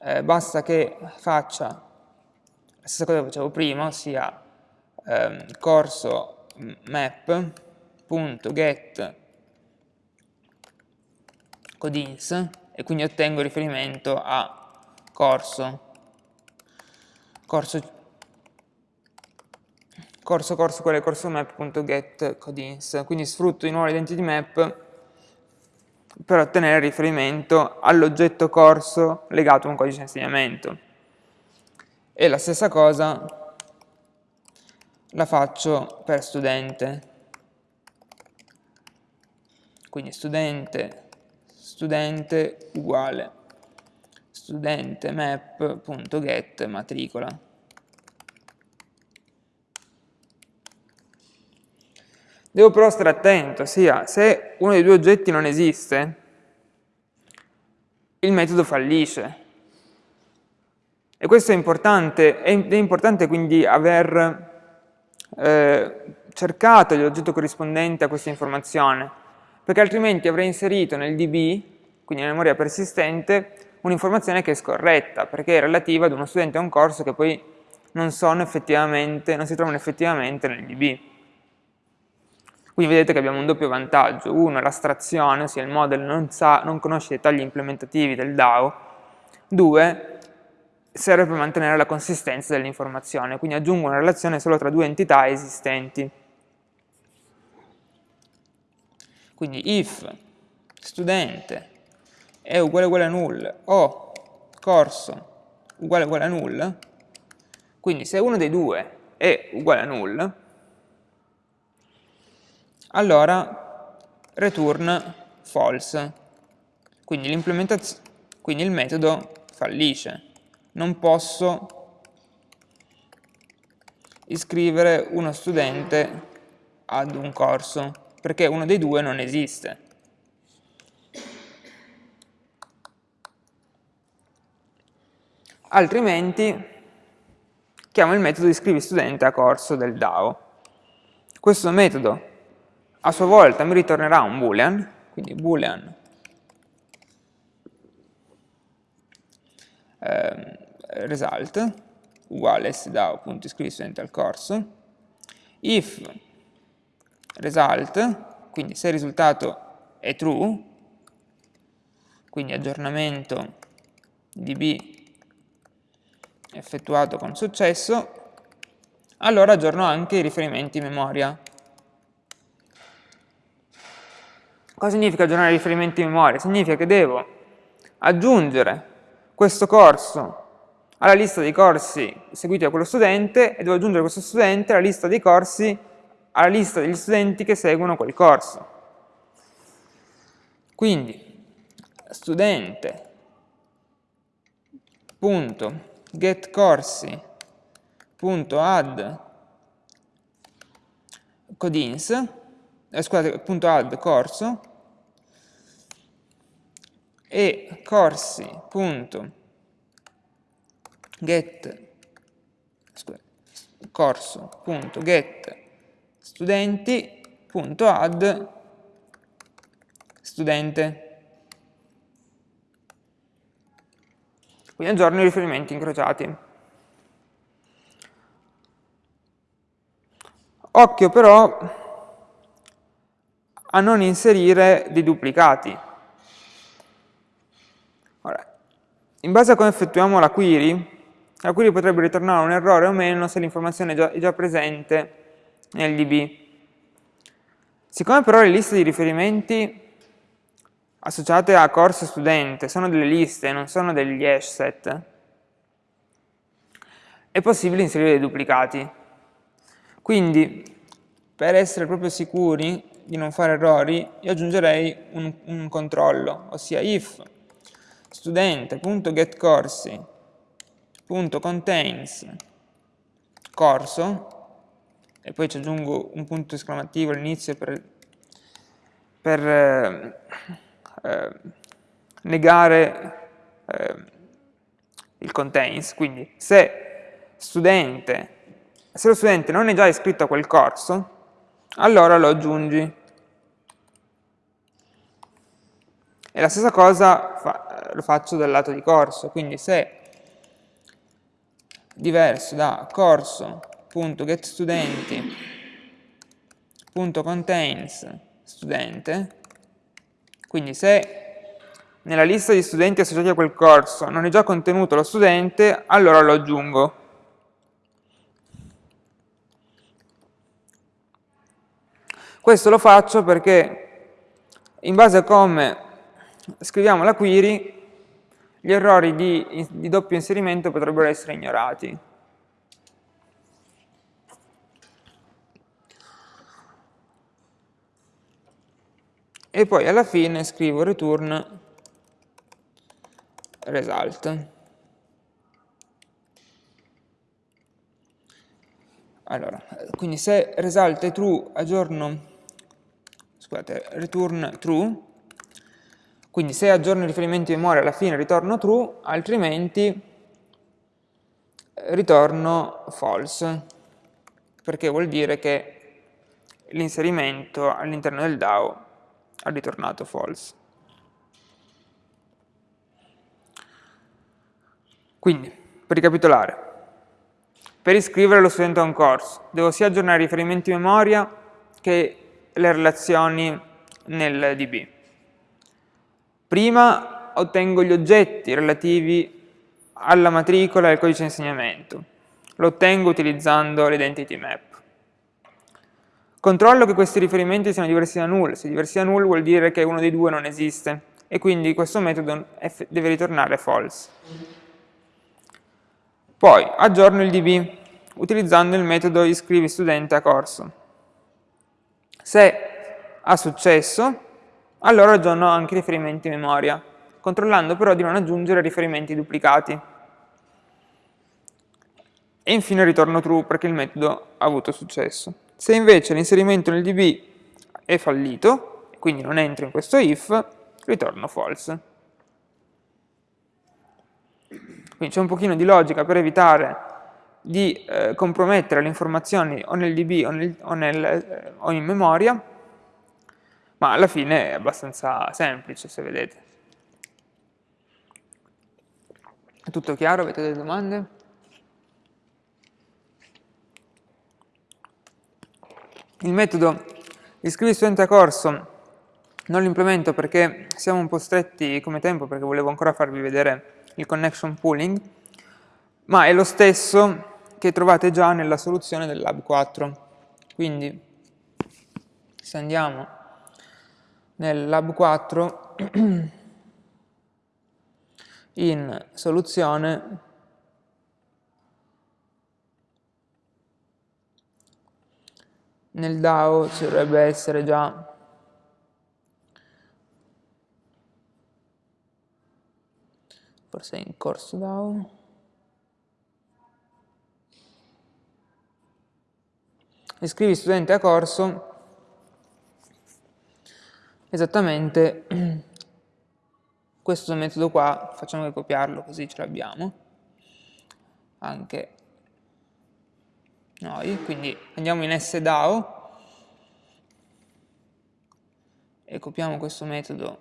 eh, basta che faccia la stessa cosa che facevo prima, ossia ehm, corso map.get codins e quindi ottengo riferimento a corso, corso corso corso quale corso map.get codins. Quindi sfrutto di nuovo l'identity map per ottenere riferimento all'oggetto corso legato a un codice di insegnamento. E la stessa cosa la faccio per studente. Quindi studente studente uguale studente map.get matricola. Devo però stare attento, sia se uno dei due oggetti non esiste, il metodo fallisce. E questo è importante, è importante quindi aver eh, cercato l'oggetto corrispondente a questa informazione, perché altrimenti avrei inserito nel DB, quindi nella memoria persistente, un'informazione che è scorretta, perché è relativa ad uno studente a un corso che poi non, non si trovano effettivamente nel DB. Quindi vedete che abbiamo un doppio vantaggio, uno è l'astrazione, ossia il model non, sa, non conosce i dettagli implementativi del DAO, due serve per mantenere la consistenza dell'informazione, quindi aggiungo una relazione solo tra due entità esistenti. Quindi if studente è uguale uguale a null o corso uguale uguale a null, quindi se uno dei due è uguale a null, allora return false, quindi, quindi il metodo fallisce. Non posso iscrivere uno studente ad un corso, perché uno dei due non esiste. Altrimenti chiamo il metodo iscrivi studente a corso del DAO. Questo metodo a sua volta mi ritornerà un boolean, quindi boolean eh, result uguale sdao.iscrivi studente al corso, if result, quindi se il risultato è true, quindi aggiornamento db effettuato con successo, allora aggiorno anche i riferimenti in memoria. Cosa significa aggiornare i riferimenti in memoria? Significa che devo aggiungere questo corso alla lista dei corsi seguiti da quello studente e devo aggiungere questo studente alla lista dei corsi, alla lista degli studenti che seguono quel corso. Quindi, studente, punto, get corsi, punto add codins, eh, scusate, punto add corso, e corsi punto. Get. Corso punto get. Studenti punto add studente. Quindi aggiorno i riferimenti incrociati. Occhio però a non inserire dei duplicati In base a come effettuiamo la query, la query potrebbe ritornare un errore o meno se l'informazione è, è già, presente nel DB. Siccome però le liste di riferimenti associate a corso studente sono delle liste, non sono degli hash set, è possibile inserire dei duplicati. Quindi, per essere proprio sicuri di non fare errori, io aggiungerei un, un controllo, ossia if studente.getcorsi.contains corso e poi ci aggiungo un punto esclamativo all'inizio per, per eh, eh, negare eh, il contains, quindi se studente, se lo studente non è già iscritto a quel corso, allora lo aggiungi E la stessa cosa fa, lo faccio dal lato di corso, quindi se diverso da corso.getStudenti.contains studente, quindi se nella lista di studenti associati a quel corso non è già contenuto lo studente, allora lo aggiungo. Questo lo faccio perché in base a come scriviamo la query, gli errori di, di doppio inserimento potrebbero essere ignorati. E poi alla fine scrivo return result. Allora, quindi se result è true, aggiorno, scusate, return true, quindi se aggiorno il riferimento in memoria alla fine ritorno true, altrimenti ritorno false, perché vuol dire che l'inserimento all'interno del DAO ha ritornato false. Quindi, per ricapitolare, per iscrivere lo studente a un corso devo sia aggiornare i riferimenti in memoria che le relazioni nel DB. Prima ottengo gli oggetti relativi alla matricola e al codice di insegnamento. Lo ottengo utilizzando l'identity map. Controllo che questi riferimenti siano diversi da null. Se diversi da null vuol dire che uno dei due non esiste e quindi questo metodo deve ritornare false. Poi aggiorno il DB utilizzando il metodo iscrivi studente a corso. Se ha successo, allora aggiorno anche i riferimenti memoria, controllando però di non aggiungere riferimenti duplicati. E infine ritorno true perché il metodo ha avuto successo. Se invece l'inserimento nel DB è fallito, quindi non entro in questo if, ritorno false. Quindi c'è un pochino di logica per evitare di eh, compromettere le informazioni o nel DB o, nel, o, nel, eh, o in memoria, ma alla fine è abbastanza semplice, se vedete. È tutto chiaro? Avete delle domande? Il metodo iscrivi studente a corso non lo implemento perché siamo un po' stretti come tempo, perché volevo ancora farvi vedere il connection pooling, ma è lo stesso che trovate già nella soluzione del Lab 4. Quindi, se andiamo nel Lab 4, *clears throat* in soluzione nel DAO ci dovrebbe essere già forse in corso DAO iscrivi studente a corso esattamente *clears throat* questo metodo qua, facciamo che copiarlo così ce l'abbiamo. Anche noi, quindi andiamo in SDAO e copiamo questo metodo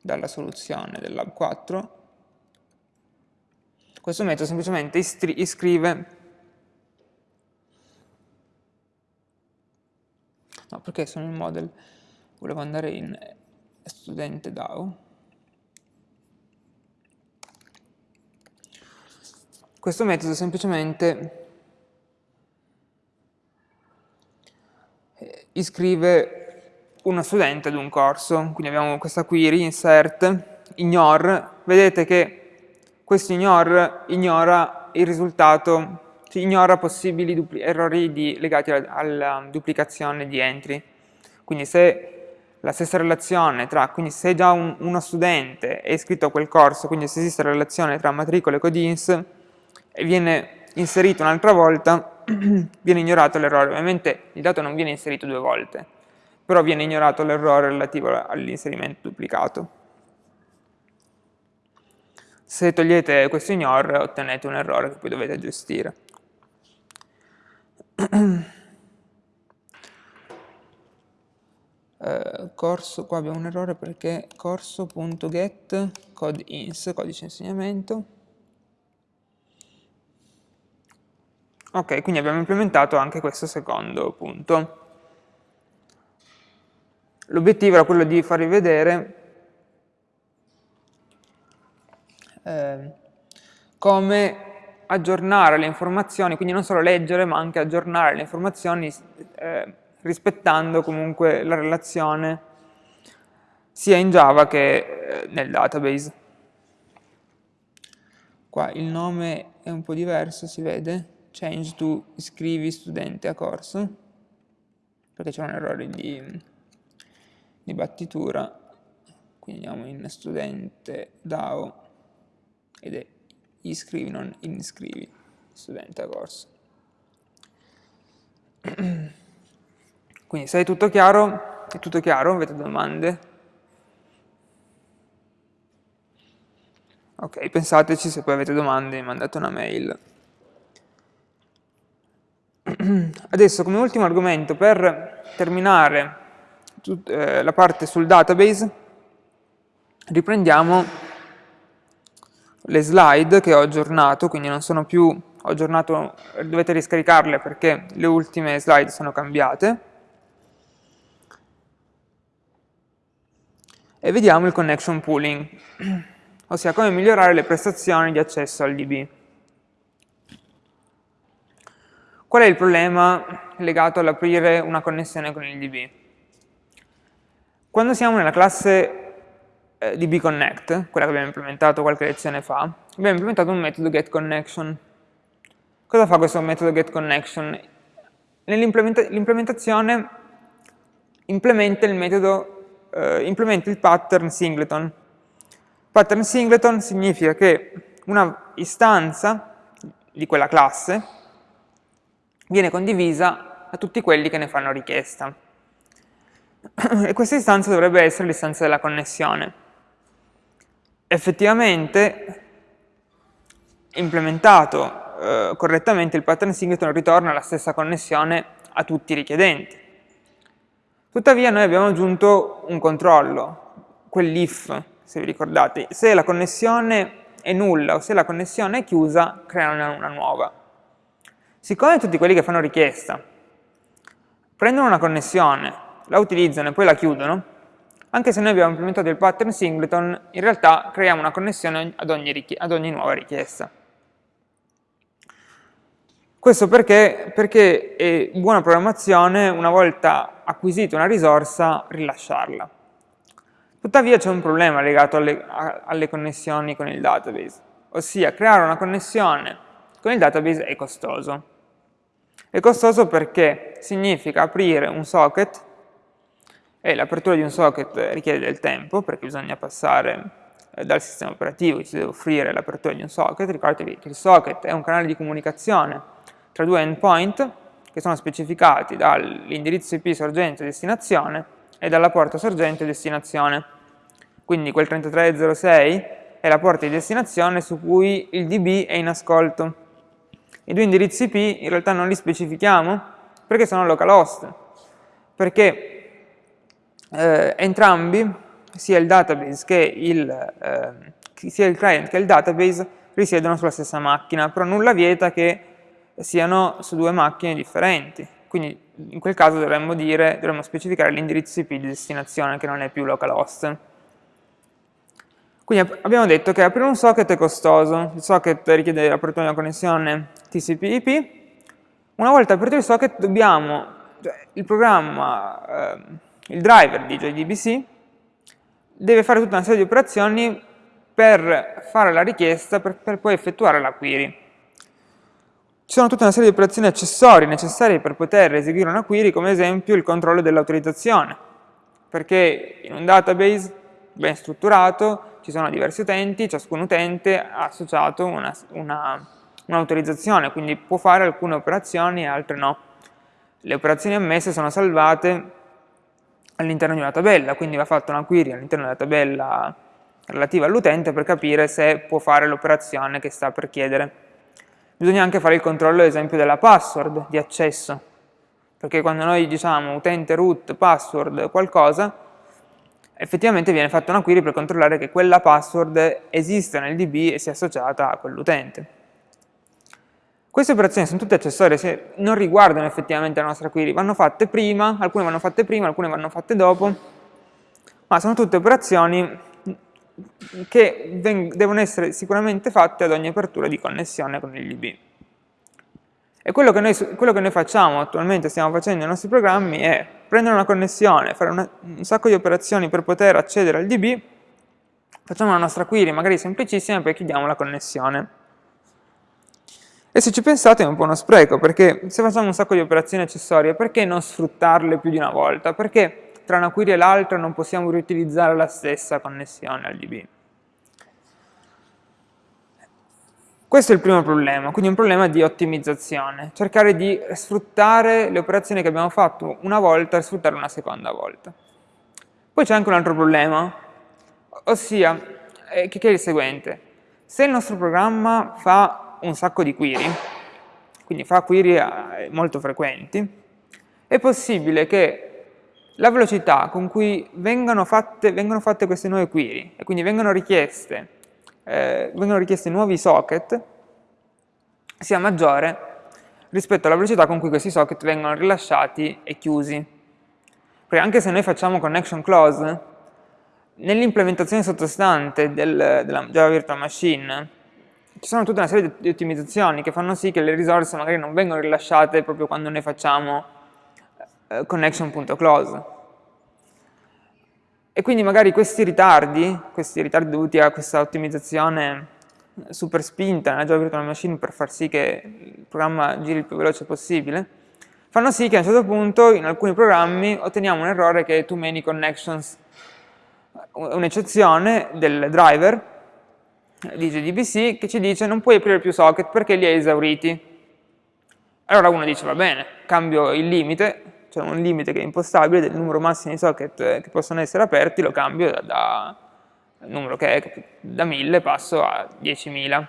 dalla soluzione del Lab 4 questo metodo semplicemente iscrive no perché sono in model. Volevo andare in studente DAO. Questo metodo semplicemente iscrive uno studente ad un corso. Quindi abbiamo questa query insert ignore. Vedete che questo ignore ignora il risultato, cioè ignora possibili errori di, legati alla duplicazione di entry. Quindi se la stessa relazione tra, quindi se già un, uno studente è iscritto a quel corso, quindi se esiste relazione tra matricola e codins, e viene inserito un'altra volta, *clears throat* viene ignorato l'errore. Ovviamente il dato non viene inserito due volte, però viene ignorato l'errore relativo all'inserimento duplicato. Se togliete questo ignore ottenete un errore che poi dovete gestire. Eh, corso, qua abbiamo un errore perché corso.get codeins, codice insegnamento. Ok, quindi abbiamo implementato anche questo secondo punto. L'obiettivo era quello di farvi vedere eh, come aggiornare le informazioni, quindi non solo leggere ma anche aggiornare le informazioni eh, rispettando comunque la relazione sia in Java che eh, nel database. Qua il nome è un po' diverso, si vede, change to iscrivi studente a corso, perché c'è un errore di, di battitura, quindi andiamo in studente DAO ed è iscrivi, non iscrivi, studente a corso. *clears throat* Quindi se è tutto chiaro, è tutto chiaro, avete domande? Ok, pensateci, se poi avete domande mandate una mail. *clears throat* Adesso come ultimo argomento, per terminare eh, la parte sul database, riprendiamo le slide che ho aggiornato, quindi non sono più, aggiornato, dovete riscaricarle perché le ultime slide sono cambiate. e vediamo il connection pooling, *clears throat* ossia come migliorare le prestazioni di accesso al DB. Qual è il problema legato all'aprire una connessione con il DB? Quando siamo nella classe eh, DBConnect, quella che abbiamo implementato qualche lezione fa, abbiamo implementato un metodo getConnection. Cosa fa questo metodo getConnection? L'implementazione implementa il metodo eh, implementa il pattern singleton. Pattern singleton significa che una istanza di quella classe viene condivisa a tutti quelli che ne fanno richiesta. *clears throat* E questa istanza dovrebbe essere l'istanza della connessione. Effettivamente, implementato eh, correttamente, il pattern singleton ritorna la stessa connessione a tutti i richiedenti. Tuttavia noi abbiamo aggiunto un controllo, quell'if, se vi ricordate. Se la connessione è nulla o se la connessione è chiusa, creano una nuova. Siccome tutti quelli che fanno richiesta prendono una connessione, la utilizzano e poi la chiudono, anche se noi abbiamo implementato il pattern singleton, in realtà creiamo una connessione ad ogni, ad ogni nuova richiesta. Questo perché, perché è buona programmazione, una volta acquisita una risorsa, rilasciarla. Tuttavia c'è un problema legato alle, alle, connessioni con il database, ossia creare una connessione con il database è costoso. È costoso perché significa aprire un socket e l'apertura di un socket richiede del tempo perché bisogna passare eh, dal sistema operativo che ci deve offrire l'apertura di un socket. Ricordatevi che il socket è un canale di comunicazione tra due endpoint che sono specificati dall'indirizzo IP sorgente destinazione e dalla porta sorgente destinazione. Quindi quel 3306 è la porta di destinazione su cui il DB è in ascolto. I due indirizzi IP in realtà non li specifichiamo perché sono localhost, perché eh, entrambi, sia il database che il, eh, sia il client che il database, risiedono sulla stessa macchina, però nulla vieta che siano su due macchine differenti. Quindi in quel caso dovremmo, dire, dovremmo specificare l'indirizzo IP di destinazione che non è più localhost. Quindi abbiamo detto che aprire un socket è costoso, il socket richiede l'apertura di una connessione TCP/IP, una volta aperto il socket dobbiamo, cioè il programma, eh, il driver di JDBC deve fare tutta una serie di operazioni per fare la richiesta, per, per poi effettuare la query. Ci sono tutta una serie di operazioni accessorie necessarie per poter eseguire una query, come ad esempio il controllo dell'autorizzazione, perché in un database ben strutturato ci sono diversi utenti, ciascun utente ha associato un'autorizzazione, un quindi può fare alcune operazioni e altre no. Le operazioni ammesse sono salvate all'interno di una tabella, quindi va fatta una query all'interno della tabella relativa all'utente per capire se può fare l'operazione che sta per chiedere. Bisogna anche fare il controllo, ad esempio, della password di accesso, perché quando noi diciamo utente root password qualcosa, effettivamente viene fatta una query per controllare che quella password esiste nel DB e sia associata a quell'utente. Queste operazioni sono tutte accessorie, non riguardano effettivamente la nostra query, vanno fatte prima, alcune vanno fatte prima, alcune vanno fatte dopo, ma sono tutte operazioni che devono essere sicuramente fatte ad ogni apertura di connessione con il DB. E quello che, noi, quello che noi facciamo attualmente, stiamo facendo nei nostri programmi, è prendere una connessione, fare una, un sacco di operazioni per poter accedere al DB, facciamo la nostra query, magari semplicissima, e poi chiudiamo la connessione. E se ci pensate è un po' uno spreco, perché se facciamo un sacco di operazioni accessorie, perché non sfruttarle più di una volta? Perché tra una query e l'altra non possiamo riutilizzare la stessa connessione al DB? Questo è il primo problema, quindi un problema di ottimizzazione, cercare di sfruttare le operazioni che abbiamo fatto una volta e sfruttarle una seconda volta. Poi c'è anche un altro problema, ossia, eh, che è il seguente. Se il nostro programma fa un sacco di query, quindi fa query eh, molto frequenti, è possibile che la velocità con cui vengono fatte, vengono fatte queste nuove query e quindi vengono richieste, eh, vengono richiesti nuovi socket sia maggiore rispetto alla velocità con cui questi socket vengono rilasciati e chiusi. Perché anche se noi facciamo connection close, nell'implementazione sottostante del, della Java Virtual Machine ci sono tutta una serie di ottimizzazioni che fanno sì che le risorse magari non vengono rilasciate proprio quando noi facciamo eh, connection.close. E quindi magari questi ritardi, questi ritardi dovuti a questa ottimizzazione super spinta nella Java Virtual Machine per far sì che il programma giri il più veloce possibile, fanno sì che a un certo punto in alcuni programmi otteniamo un errore che è too many connections, un'eccezione del driver di JDBC che ci dice non puoi aprire più socket perché li hai esauriti. Allora uno dice va bene, cambio il limite, c'è un limite che è impostabile del numero massimo di socket che possono essere aperti, lo cambio da, da numero che è da 1000 passo a 10.000.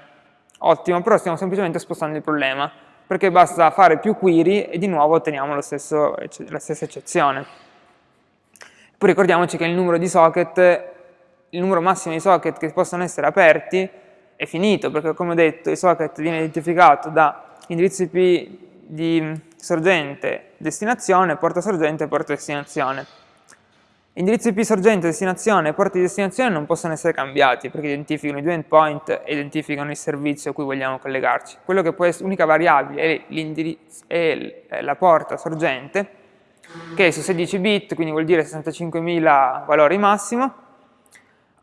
Ottimo, però stiamo semplicemente spostando il problema, perché basta fare più query e di nuovo otteniamo stesso, la stessa eccezione. Poi ricordiamoci che il numero di socket il numero massimo di socket che possono essere aperti è finito, perché come ho detto il socket viene identificato da indirizzo IP di sorgente, destinazione, porta sorgente e porta destinazione. Indirizzo IP sorgente, destinazione e porta di destinazione non possono essere cambiati perché identificano i due endpoint e identificano il servizio a cui vogliamo collegarci. Quello che può essere l'unica variabile è, è la porta sorgente, che è su 16 bit, quindi vuol dire 65.000 valori massimo,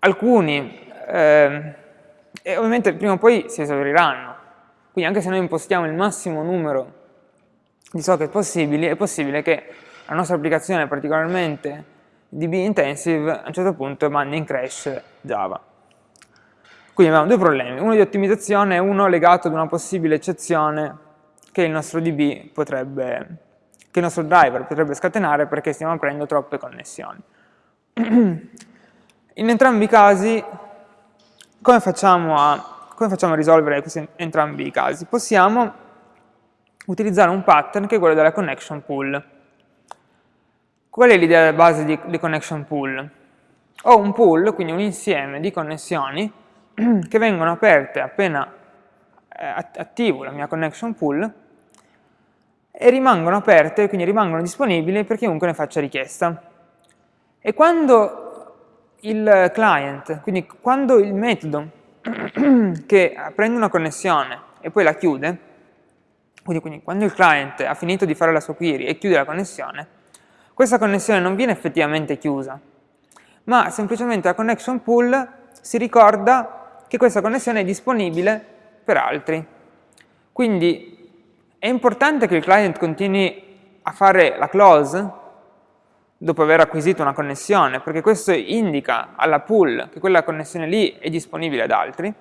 alcuni, eh, e ovviamente prima o poi si esauriranno, quindi anche se noi impostiamo il massimo numero di socket possibili, è possibile che la nostra applicazione particolarmente DB intensive a un certo punto mandi in crash Java. Quindi abbiamo due problemi, uno di ottimizzazione e uno legato ad una possibile eccezione che il nostro DB potrebbe, che il nostro driver potrebbe scatenare perché stiamo aprendo troppe connessioni. *clears throat* In entrambi i casi, come facciamo a, come facciamo a risolvere questi entrambi i casi? Possiamo utilizzare un pattern che è quello della connection pool. Qual è l'idea base di, di connection pool? Ho un pool, quindi un insieme di connessioni *clears throat* che vengono aperte appena eh, attivo la mia connection pool e rimangono aperte, quindi rimangono disponibili per chiunque ne faccia richiesta. E quando il client, quindi quando il metodo *clears throat* che prende una connessione e poi la chiude, quindi, quindi, quando il client ha finito di fare la sua query e chiude la connessione, questa connessione non viene effettivamente chiusa, ma semplicemente la connection pool si ricorda che questa connessione è disponibile per altri. Quindi è importante che il client continui a fare la close dopo aver acquisito una connessione, perché questo indica alla pool che quella connessione lì è disponibile ad altri,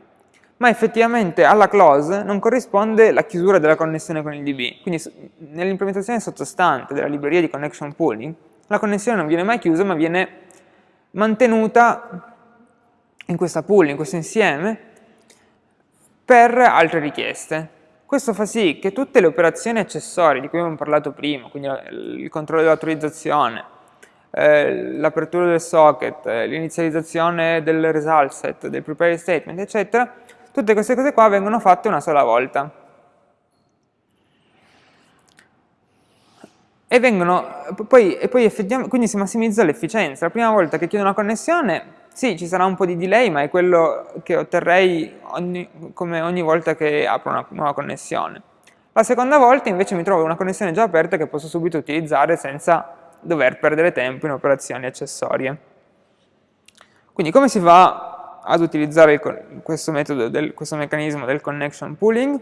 ma effettivamente alla close non corrisponde la chiusura della connessione con il DB. Quindi nell'implementazione sottostante della libreria di connection pooling, la connessione non viene mai chiusa, ma viene mantenuta in questa pool, in questo insieme, per altre richieste. Questo fa sì che tutte le operazioni accessorie di cui abbiamo parlato prima, quindi il controllo dell'autorizzazione, eh, l'apertura del socket, eh, l'inizializzazione del result set, del prepare statement, eccetera, tutte queste cose qua vengono fatte una sola volta. E vengono, poi, e poi quindi si massimizza l'efficienza. La prima volta che chiedo una connessione, sì, ci sarà un po' di delay, ma è quello che otterrei ogni, come ogni volta che apro una nuova connessione. La seconda volta invece mi trovo una connessione già aperta che posso subito utilizzare senza dover perdere tempo in operazioni accessorie. Quindi come si fa ad utilizzare il, questo, metodo del, questo meccanismo del connection pooling?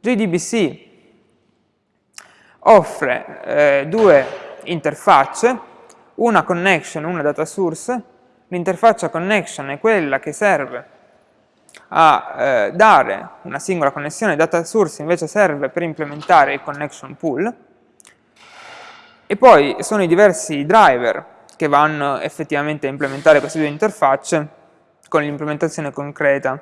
JDBC offre eh, due interfacce, una connection e una data source, L'interfaccia connection è quella che serve a eh, dare una singola connessione, data source invece serve per implementare il connection pool, e poi sono i diversi driver che vanno effettivamente a implementare queste due interfacce con l'implementazione concreta.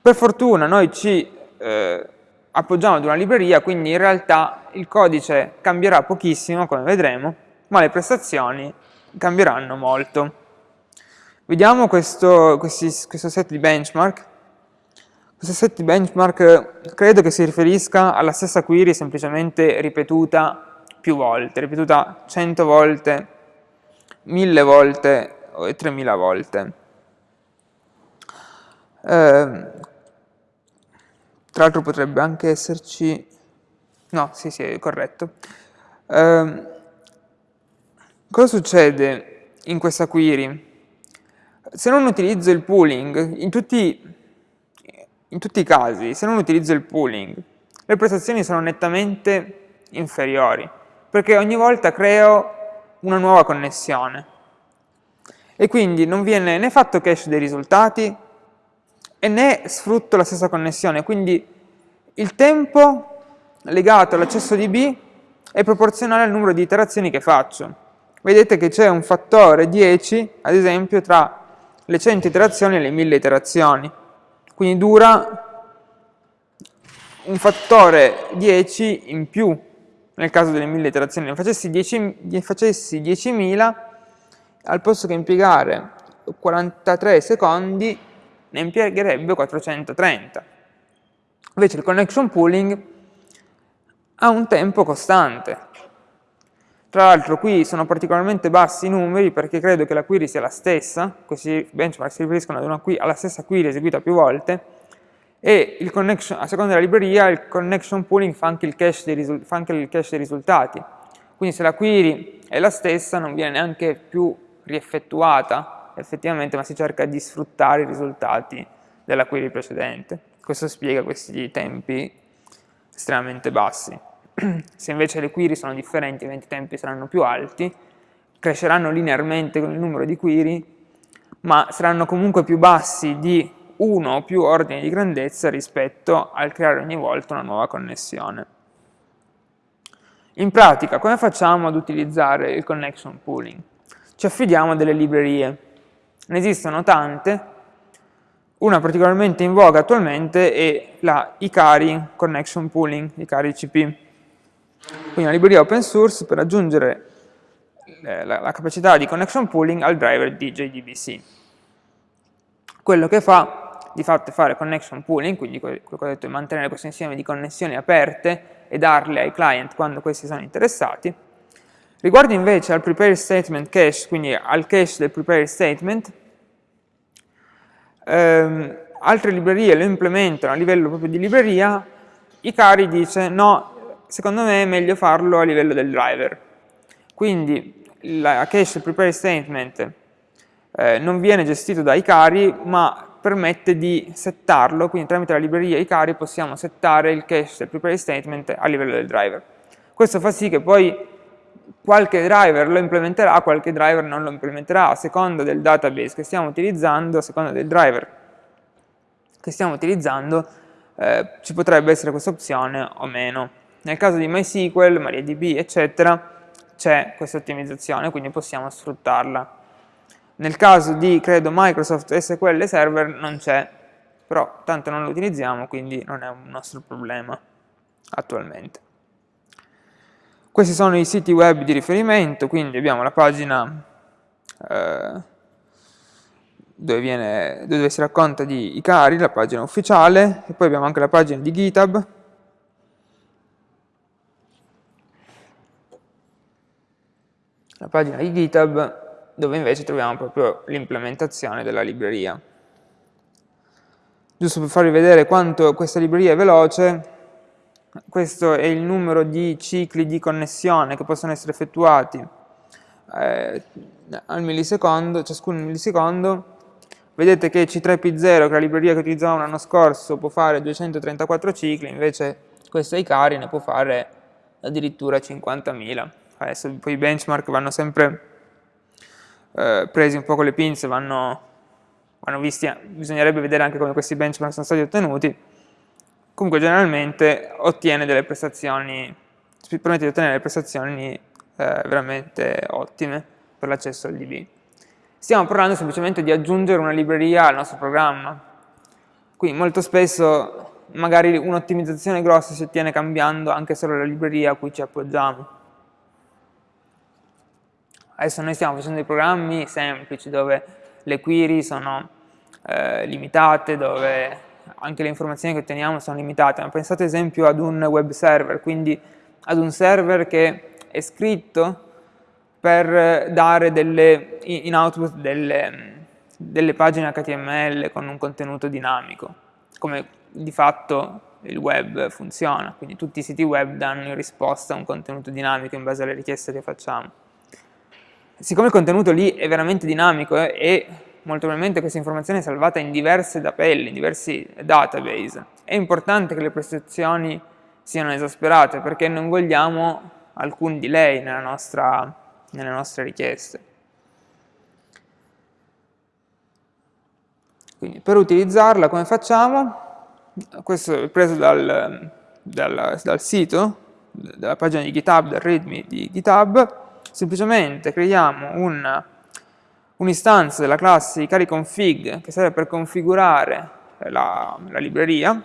Per fortuna noi ci eh, appoggiamo ad una libreria, quindi in realtà il codice cambierà pochissimo, come vedremo, ma le prestazioni cambieranno molto. Vediamo questo, questi, questo set di benchmark. Questo set di benchmark credo che si riferisca alla stessa query semplicemente ripetuta più volte, ripetuta 100 volte, 1000 volte e 3000 volte. Eh, tra l'altro potrebbe anche esserci... No, sì, sì, è corretto. Eh, cosa succede in questa query? se non utilizzo il pooling, in tutti, in tutti i casi, se non utilizzo il pooling, le prestazioni sono nettamente inferiori, perché ogni volta creo una nuova connessione. E quindi non viene né fatto cache dei risultati e né sfrutto la stessa connessione, quindi il tempo legato all'accesso di B è proporzionale al numero di iterazioni che faccio. Vedete che c'è un fattore 10, ad esempio, tra le 100 iterazioni e le 1000 iterazioni. Quindi dura un fattore 10 in più nel caso delle 1000 iterazioni. Ne facessi 10.000, 10 al posto che impiegare 43 secondi, ne impiegherebbe 430. Invece il connection pooling ha un tempo costante, tra l'altro qui sono particolarmente bassi i numeri perché credo che la query sia la stessa, questi benchmark si riferiscono una, alla stessa query eseguita più volte, e a seconda della libreria il connection pooling fa anche, dei, fa anche il cache dei risultati. Quindi se la query è la stessa non viene neanche più rieffettuata effettivamente, ma si cerca di sfruttare i risultati della query precedente. Questo spiega questi tempi estremamente bassi. *clears throat* Se invece le query sono differenti, i tempi saranno più alti, cresceranno linearmente con il numero di query, ma saranno comunque più bassi di uno o più ordini di grandezza rispetto al creare ogni volta una nuova connessione. In pratica, come facciamo ad utilizzare il connection pooling? Ci affidiamo a delle librerie. Ne esistono tante, una particolarmente in voga attualmente è la Ikari Connection Pooling, Ikari CP. Quindi una libreria open source per aggiungere eh, la, la capacità di connection pooling al driver di JDBC. Quello che fa di fatto fare connection pooling, quindi quello che ho detto è mantenere questo insieme di connessioni aperte e darle ai client quando questi sono interessati. Riguardo invece al prepare statement cache, quindi al cache del prepare statement, ehm, altre librerie lo implementano a livello proprio di libreria, Ikari dice no, secondo me è meglio farlo a livello del driver. Quindi la cache prepare statement eh, non viene gestito da Ikari, ma permette di settarlo, quindi tramite la libreria Ikari possiamo settare il cache del prepare statement a livello del driver. Questo fa sì che poi qualche driver lo implementerà, qualche driver non lo implementerà, a seconda del database che stiamo utilizzando, a seconda del driver che stiamo utilizzando, eh, ci potrebbe essere questa opzione o meno. Nel caso di MySQL, MariaDB, eccetera, c'è questa ottimizzazione, quindi possiamo sfruttarla. Nel caso di, credo, Microsoft SQL Server non c'è però tanto non lo utilizziamo, quindi non è un nostro problema attualmente. Questi sono i siti web di riferimento, quindi abbiamo la pagina eh, dove, viene, dove, si racconta di Icari, la pagina ufficiale, e poi abbiamo anche la pagina di GitHub, la pagina di GitHub dove invece troviamo proprio l'implementazione della libreria. Giusto per farvi vedere quanto questa libreria è veloce, questo è il numero di cicli di connessione che possono essere effettuati eh, al millisecondo, ciascuno millisecondo. Vedete che C3P0, che è la libreria che utilizzavamo l'anno scorso, può fare 234 cicli, invece questa Icari ne può fare addirittura 50.000. Adesso poi i benchmark vanno sempre eh, presi un po' con le pinze, vanno, vanno visti, bisognerebbe vedere anche come questi benchmark sono stati ottenuti, comunque generalmente ottiene delle prestazioni, permette di ottenere delle prestazioni eh, veramente ottime per l'accesso al DB. Stiamo parlando semplicemente di aggiungere una libreria al nostro programma, quindi molto spesso magari un'ottimizzazione grossa si ottiene cambiando anche solo la libreria a cui ci appoggiamo. Adesso noi stiamo facendo dei programmi semplici dove le query sono eh, limitate, dove anche le informazioni che otteniamo sono limitate, ma pensate ad esempio ad un web server, quindi ad un server che è scritto per dare delle, in output delle, delle pagine HTML con un contenuto dinamico, come di fatto il web funziona, quindi tutti i siti web danno in risposta un contenuto dinamico in base alle richieste che facciamo siccome il contenuto lì è veramente dinamico eh, e molto probabilmente questa informazione è salvata in diverse tabelle, in diversi database, è importante che le prestazioni siano esasperate perché non vogliamo alcun delay nostra, nelle nostre richieste. Quindi per utilizzarla come facciamo? Questo è preso dal, dal, dal sito, dalla pagina di GitHub, dal readme di GitHub, semplicemente creiamo un'istanza un della classe cariconfig che serve per configurare la, la libreria,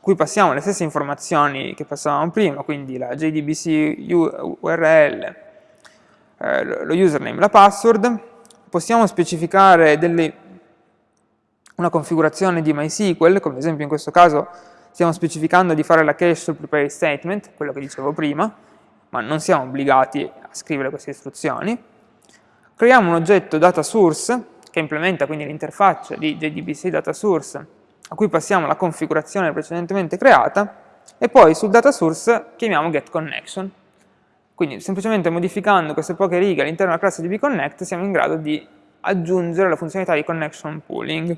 cui passiamo le stesse informazioni che passavamo prima, quindi la JDBC URL, eh, lo username, la password, possiamo specificare delle, una configurazione di MySQL, come ad esempio in questo caso stiamo specificando di fare la cache sul prepare statement, quello che dicevo prima, ma non siamo obbligati a scrivere queste istruzioni. Creiamo un oggetto data source, che implementa quindi l'interfaccia di JDBC data source, a cui passiamo la configurazione precedentemente creata, e poi sul data source chiamiamo getConnection. Quindi semplicemente modificando queste poche righe all'interno della classe di bconnect siamo in grado di aggiungere la funzionalità di connection pooling.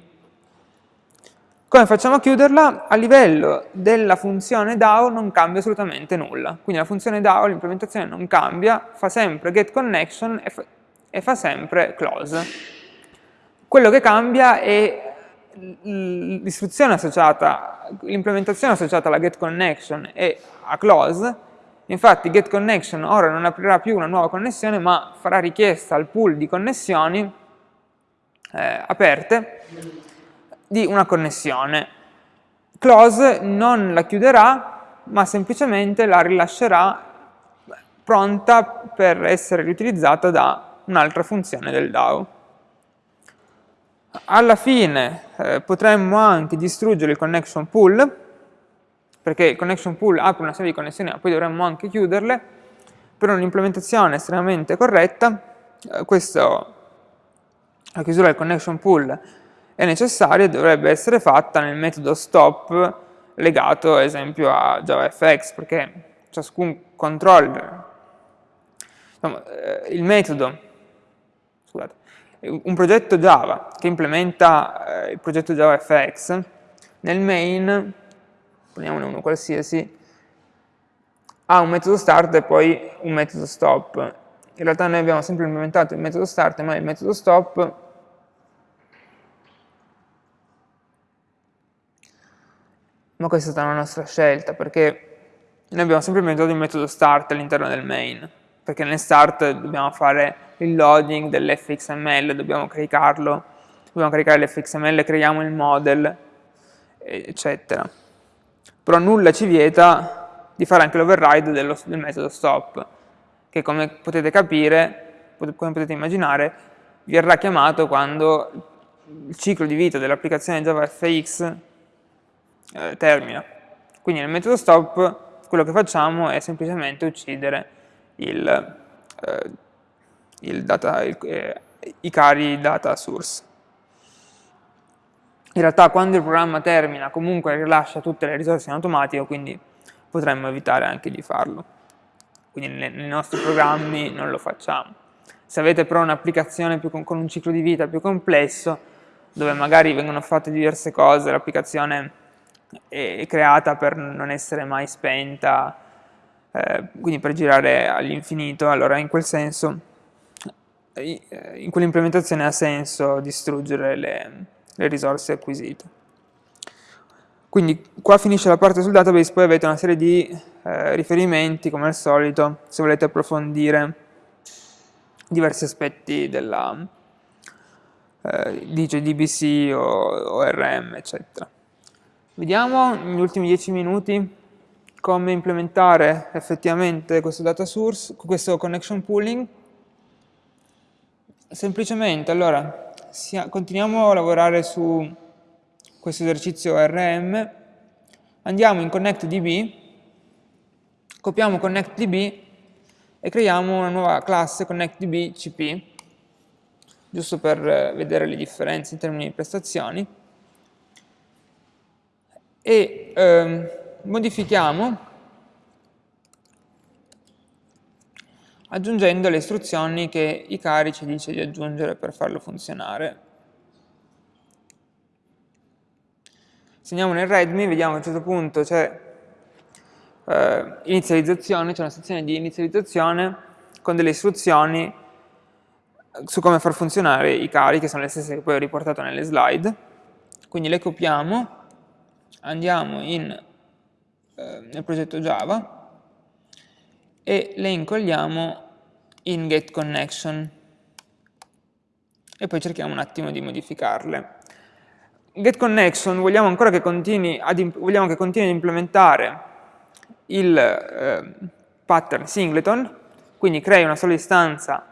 Come facciamo a chiuderla? A livello della funzione DAO non cambia assolutamente nulla. Quindi la funzione DAO, l'implementazione non cambia, fa sempre getConnection e, fa, e fa sempre close. Quello che cambia è l'istruzione associata, l'implementazione associata alla getConnection e a close, infatti getConnection ora non aprirà più una nuova connessione ma farà richiesta al pool di connessioni eh, aperte di una connessione. Close non la chiuderà, ma semplicemente la rilascerà pronta per essere riutilizzata da un'altra funzione del DAO. Alla fine eh, potremmo anche distruggere il connection pool, perché il connection pool apre una serie di connessioni, ma poi dovremmo anche chiuderle, per un'implementazione estremamente corretta, eh, questo, la chiusura del connection pool è necessaria e dovrebbe essere fatta nel metodo stop legato ad esempio a JavaFX perché ciascun controller, insomma, eh, il metodo, scusate, un progetto Java che implementa eh, il progetto JavaFX nel main, poniamone uno qualsiasi, ha un metodo start e poi un metodo stop. In realtà noi abbiamo sempre implementato il metodo start ma il metodo stop ma questa è stata una nostra scelta perché noi abbiamo sempre implementato il metodo start all'interno del main perché nel start dobbiamo fare il loading dell'fxml, dobbiamo caricarlo, dobbiamo caricare l'fxml, creiamo il model eccetera. Però nulla ci vieta di fare anche l'override del metodo stop, che come potete capire, come potete immaginare, verrà chiamato quando il ciclo di vita dell'applicazione JavaFX eh, termina. Quindi nel metodo stop quello che facciamo è semplicemente uccidere il, eh, il data, il, eh, i cari data source. In realtà quando il programma termina comunque rilascia tutte le risorse in automatico, quindi potremmo evitare anche di farlo. Quindi nei nostri programmi non lo facciamo. Se avete però un'applicazione con, con un ciclo di vita più complesso, dove magari vengono fatte diverse cose, l'applicazione è creata per non essere mai spenta, eh, quindi per girare all'infinito, allora in quel senso, eh, in quell'implementazione ha senso distruggere le, le risorse acquisite. Quindi qua finisce la parte sul database, poi avete una serie di eh, riferimenti, come al solito, se volete approfondire diversi aspetti della, eh, dice DBC o ORM, eccetera. Vediamo negli ultimi 10 minuti come implementare effettivamente questo data source, questo connection pooling. Semplicemente, allora, continuiamo a lavorare su questo esercizio ORM, andiamo in ConnectDB, copiamo ConnectDB e creiamo una nuova classe ConnectDB CP giusto per vedere le differenze in termini di prestazioni, e ehm, modifichiamo aggiungendo le istruzioni che i cari ci dice di aggiungere per farlo funzionare. Se andiamo nel readme, vediamo a un certo punto c'è eh, inizializzazione, c'è una sezione di inizializzazione con delle istruzioni su come far funzionare i cari, che sono le stesse che poi ho riportato nelle slide. Quindi le copiamo, andiamo in, eh, nel progetto Java e le incolliamo in getConnection e poi cerchiamo un attimo di modificarle. GetConnection vogliamo ancora che continui ad, vogliamo che continui ad implementare il eh, pattern singleton, quindi crei una sola istanza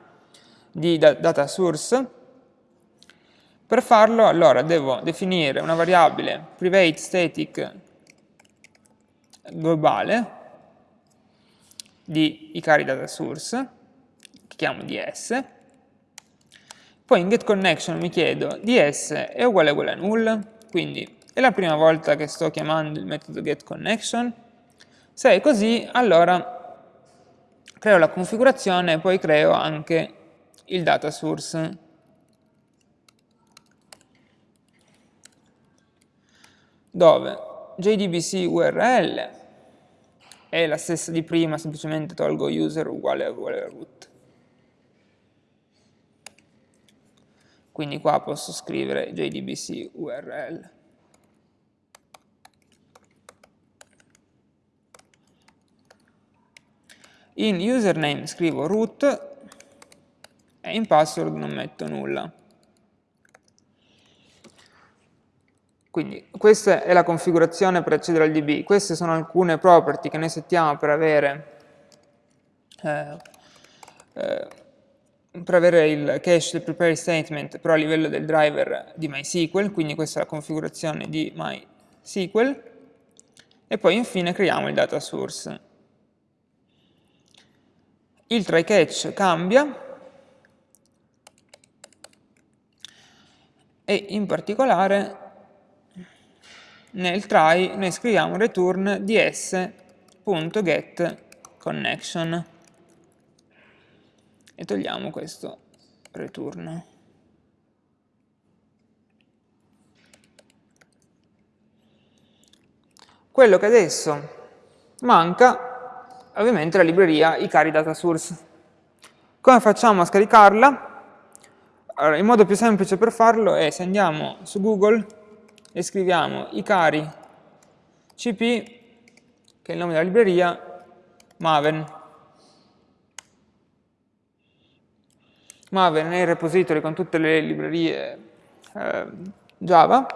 di data source. Per farlo, allora, devo definire una variabile private static globale di i cari data source, che chiamo ds, poi in getConnection mi chiedo ds è uguale uguale a null, quindi è la prima volta che sto chiamando il metodo getConnection, se è così allora creo la configurazione e poi creo anche il data source. Dove JDBC URL è la stessa di prima, semplicemente tolgo user uguale a uguale a root. Quindi qua posso scrivere JDBC URL. In username scrivo root e in password non metto nulla. Quindi questa è la configurazione per accedere al DB, queste sono alcune property che noi settiamo per avere, eh, eh, per avere il cache del prepare statement però a livello del driver di MySQL, quindi questa è la configurazione di MySQL, e poi infine creiamo il data source. Il try catch cambia, e in particolare nel try noi scriviamo return ds.getConnection e togliamo questo return. Quello che adesso manca ovviamente la libreria i cari data source. Come facciamo a scaricarla? Allora, il modo più semplice per farlo è se andiamo su Google e scriviamo i cari cp, che è il nome della libreria, Maven. Maven è il repository con tutte le librerie eh, Java.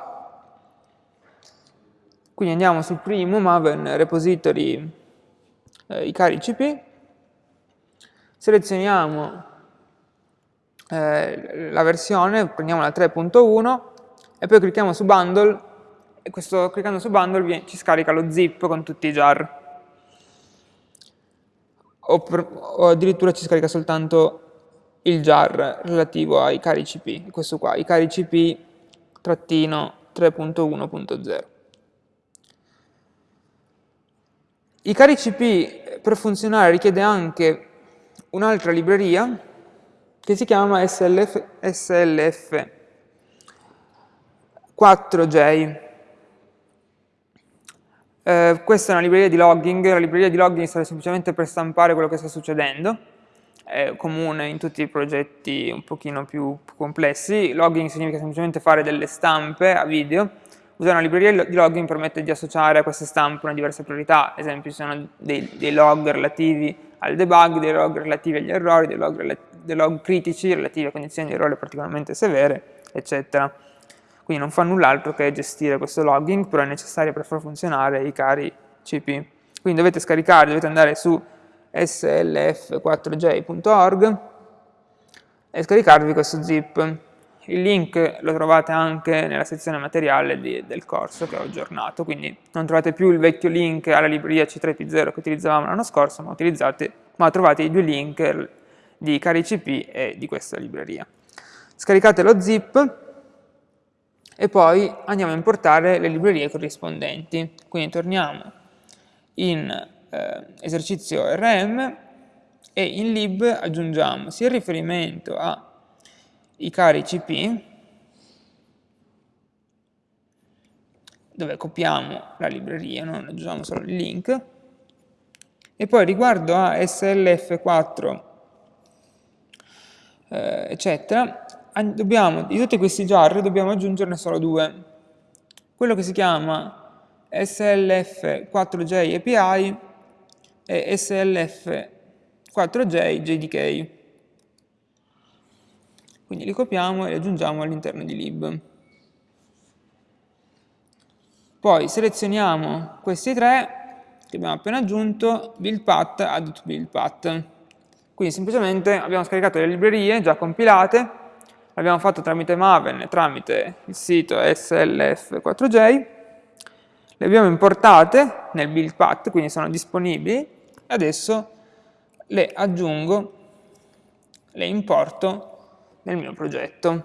Quindi andiamo sul primo, Maven repository eh, i cari CP, selezioniamo eh, la versione, prendiamo la 3.1 e poi clicchiamo su bundle e questo, cliccando su bundle viene, ci scarica lo zip con tutti i jar. O, per, o addirittura ci scarica soltanto il jar relativo ai cari CP, questo qua, i cari CP trattino 3.1.0. I cari CP per funzionare richiede anche un'altra libreria che si chiama SLF, SLF 4J. Eh, questa è una libreria di logging, la libreria di logging serve semplicemente per stampare quello che sta succedendo, è comune in tutti i progetti un pochino più complessi, logging significa semplicemente fare delle stampe a video, usare una libreria di logging permette di associare a queste stampe una diversa priorità, ad esempio ci sono dei, dei log relativi al debug, dei log relativi agli errori, dei log, dei log critici relativi a condizioni di errore particolarmente severe, eccetera. Quindi non fa null'altro che gestire questo logging, però è necessario per far funzionare i cari CP. Quindi dovete scaricare, dovete andare su slf4j.org e scaricarvi questo zip. Il link lo trovate anche nella sezione materiale di, del corso che ho aggiornato, quindi non trovate più il vecchio link alla libreria C3P0 che utilizzavamo l'anno scorso, ma, ma trovate i due link di CariCP e di questa libreria. Scaricate lo zip e poi andiamo a importare le librerie corrispondenti. Quindi torniamo in eh, esercizio RM e in lib aggiungiamo sia il riferimento ai cari CP, dove copiamo la libreria, non aggiungiamo solo il link, e poi riguardo a SLF4, eh, eccetera, dobbiamo, di tutti questi jar dobbiamo aggiungerne solo due. Quello che si chiama SLF4J API e SLF4J JDK. Quindi li copiamo e li aggiungiamo all'interno di lib. Poi selezioniamo questi tre che abbiamo appena aggiunto, build path, add to build path. Quindi semplicemente abbiamo scaricato le librerie già compilate l'abbiamo fatto tramite Maven e tramite il sito SLF4J, le abbiamo importate nel build path, quindi sono disponibili, e adesso le aggiungo, le importo nel mio progetto.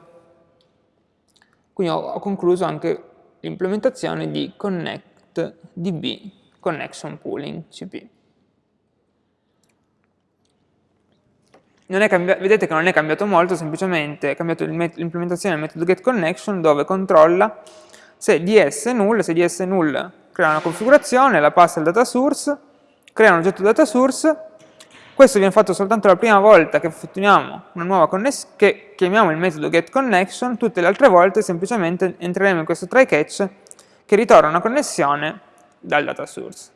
Quindi ho, ho concluso anche l'implementazione di ConnectDB Connection Pooling CP. Vedete che non è cambiato molto, semplicemente è cambiato l'implementazione del metodo getConnection dove controlla se ds è null, se ds è null crea una configurazione, la passa al data source, crea un oggetto data source, questo viene fatto soltanto la prima volta che effettuiamo una nuova connessione, che chiamiamo il metodo getConnection, tutte le altre volte semplicemente entreremo in questo try catch che ritorna una connessione dal data source.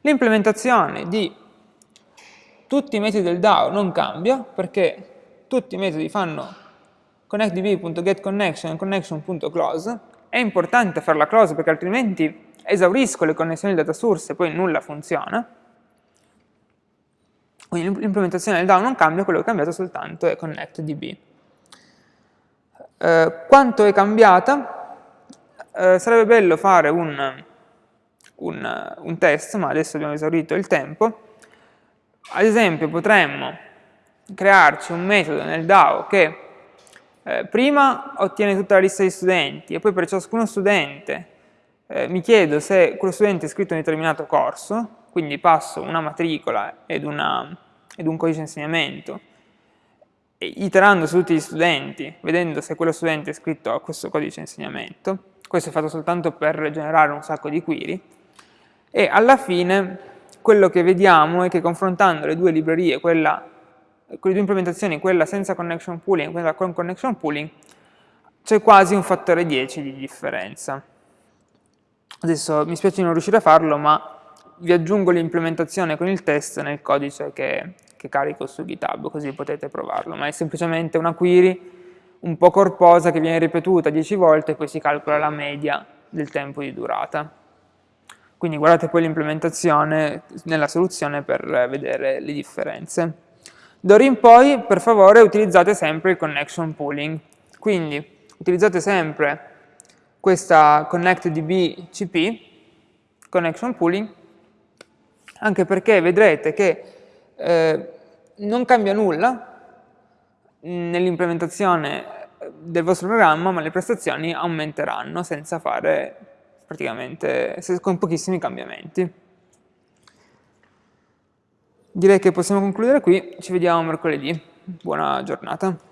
L'implementazione di tutti i metodi del DAO non cambia perché tutti i metodi fanno connectdb.getConnection e connection.close. È importante farla close perché altrimenti esaurisco le connessioni data source e poi nulla funziona. Quindi l'implementazione del DAO non cambia, quello che è cambiato soltanto è connectdb. Eh, quanto è cambiata? Eh, sarebbe bello fare un, un, un test, ma adesso abbiamo esaurito il tempo. Ad esempio potremmo crearci un metodo nel DAO che eh, prima ottiene tutta la lista di studenti e poi per ciascuno studente eh, mi chiedo se quello studente è iscritto in un determinato corso, quindi passo una matricola ed, una, ed un codice di insegnamento, iterando su tutti gli studenti, vedendo se quello studente è iscritto a questo codice di insegnamento, questo è fatto soltanto per generare un sacco di query, e alla fine quello che vediamo è che confrontando le due librerie, quella, le due implementazioni, quella senza connection pooling e quella con connection pooling, c'è quasi un fattore 10 di differenza. Adesso mi spiace non riuscire a farlo, ma vi aggiungo l'implementazione con il test nel codice che, che carico su GitHub, così potete provarlo, ma è semplicemente una query un po' corposa che viene ripetuta 10 volte e poi si calcola la media del tempo di durata. Quindi guardate poi l'implementazione nella soluzione per vedere le differenze. D'ora in poi, per favore, utilizzate sempre il connection pooling. Quindi utilizzate sempre questa connectdb cp, connection pooling, anche perché vedrete che eh, non cambia nulla nell'implementazione del vostro programma, ma le prestazioni aumenteranno senza fare praticamente con pochissimi cambiamenti. Direi che possiamo concludere qui, ci vediamo mercoledì. Buona giornata.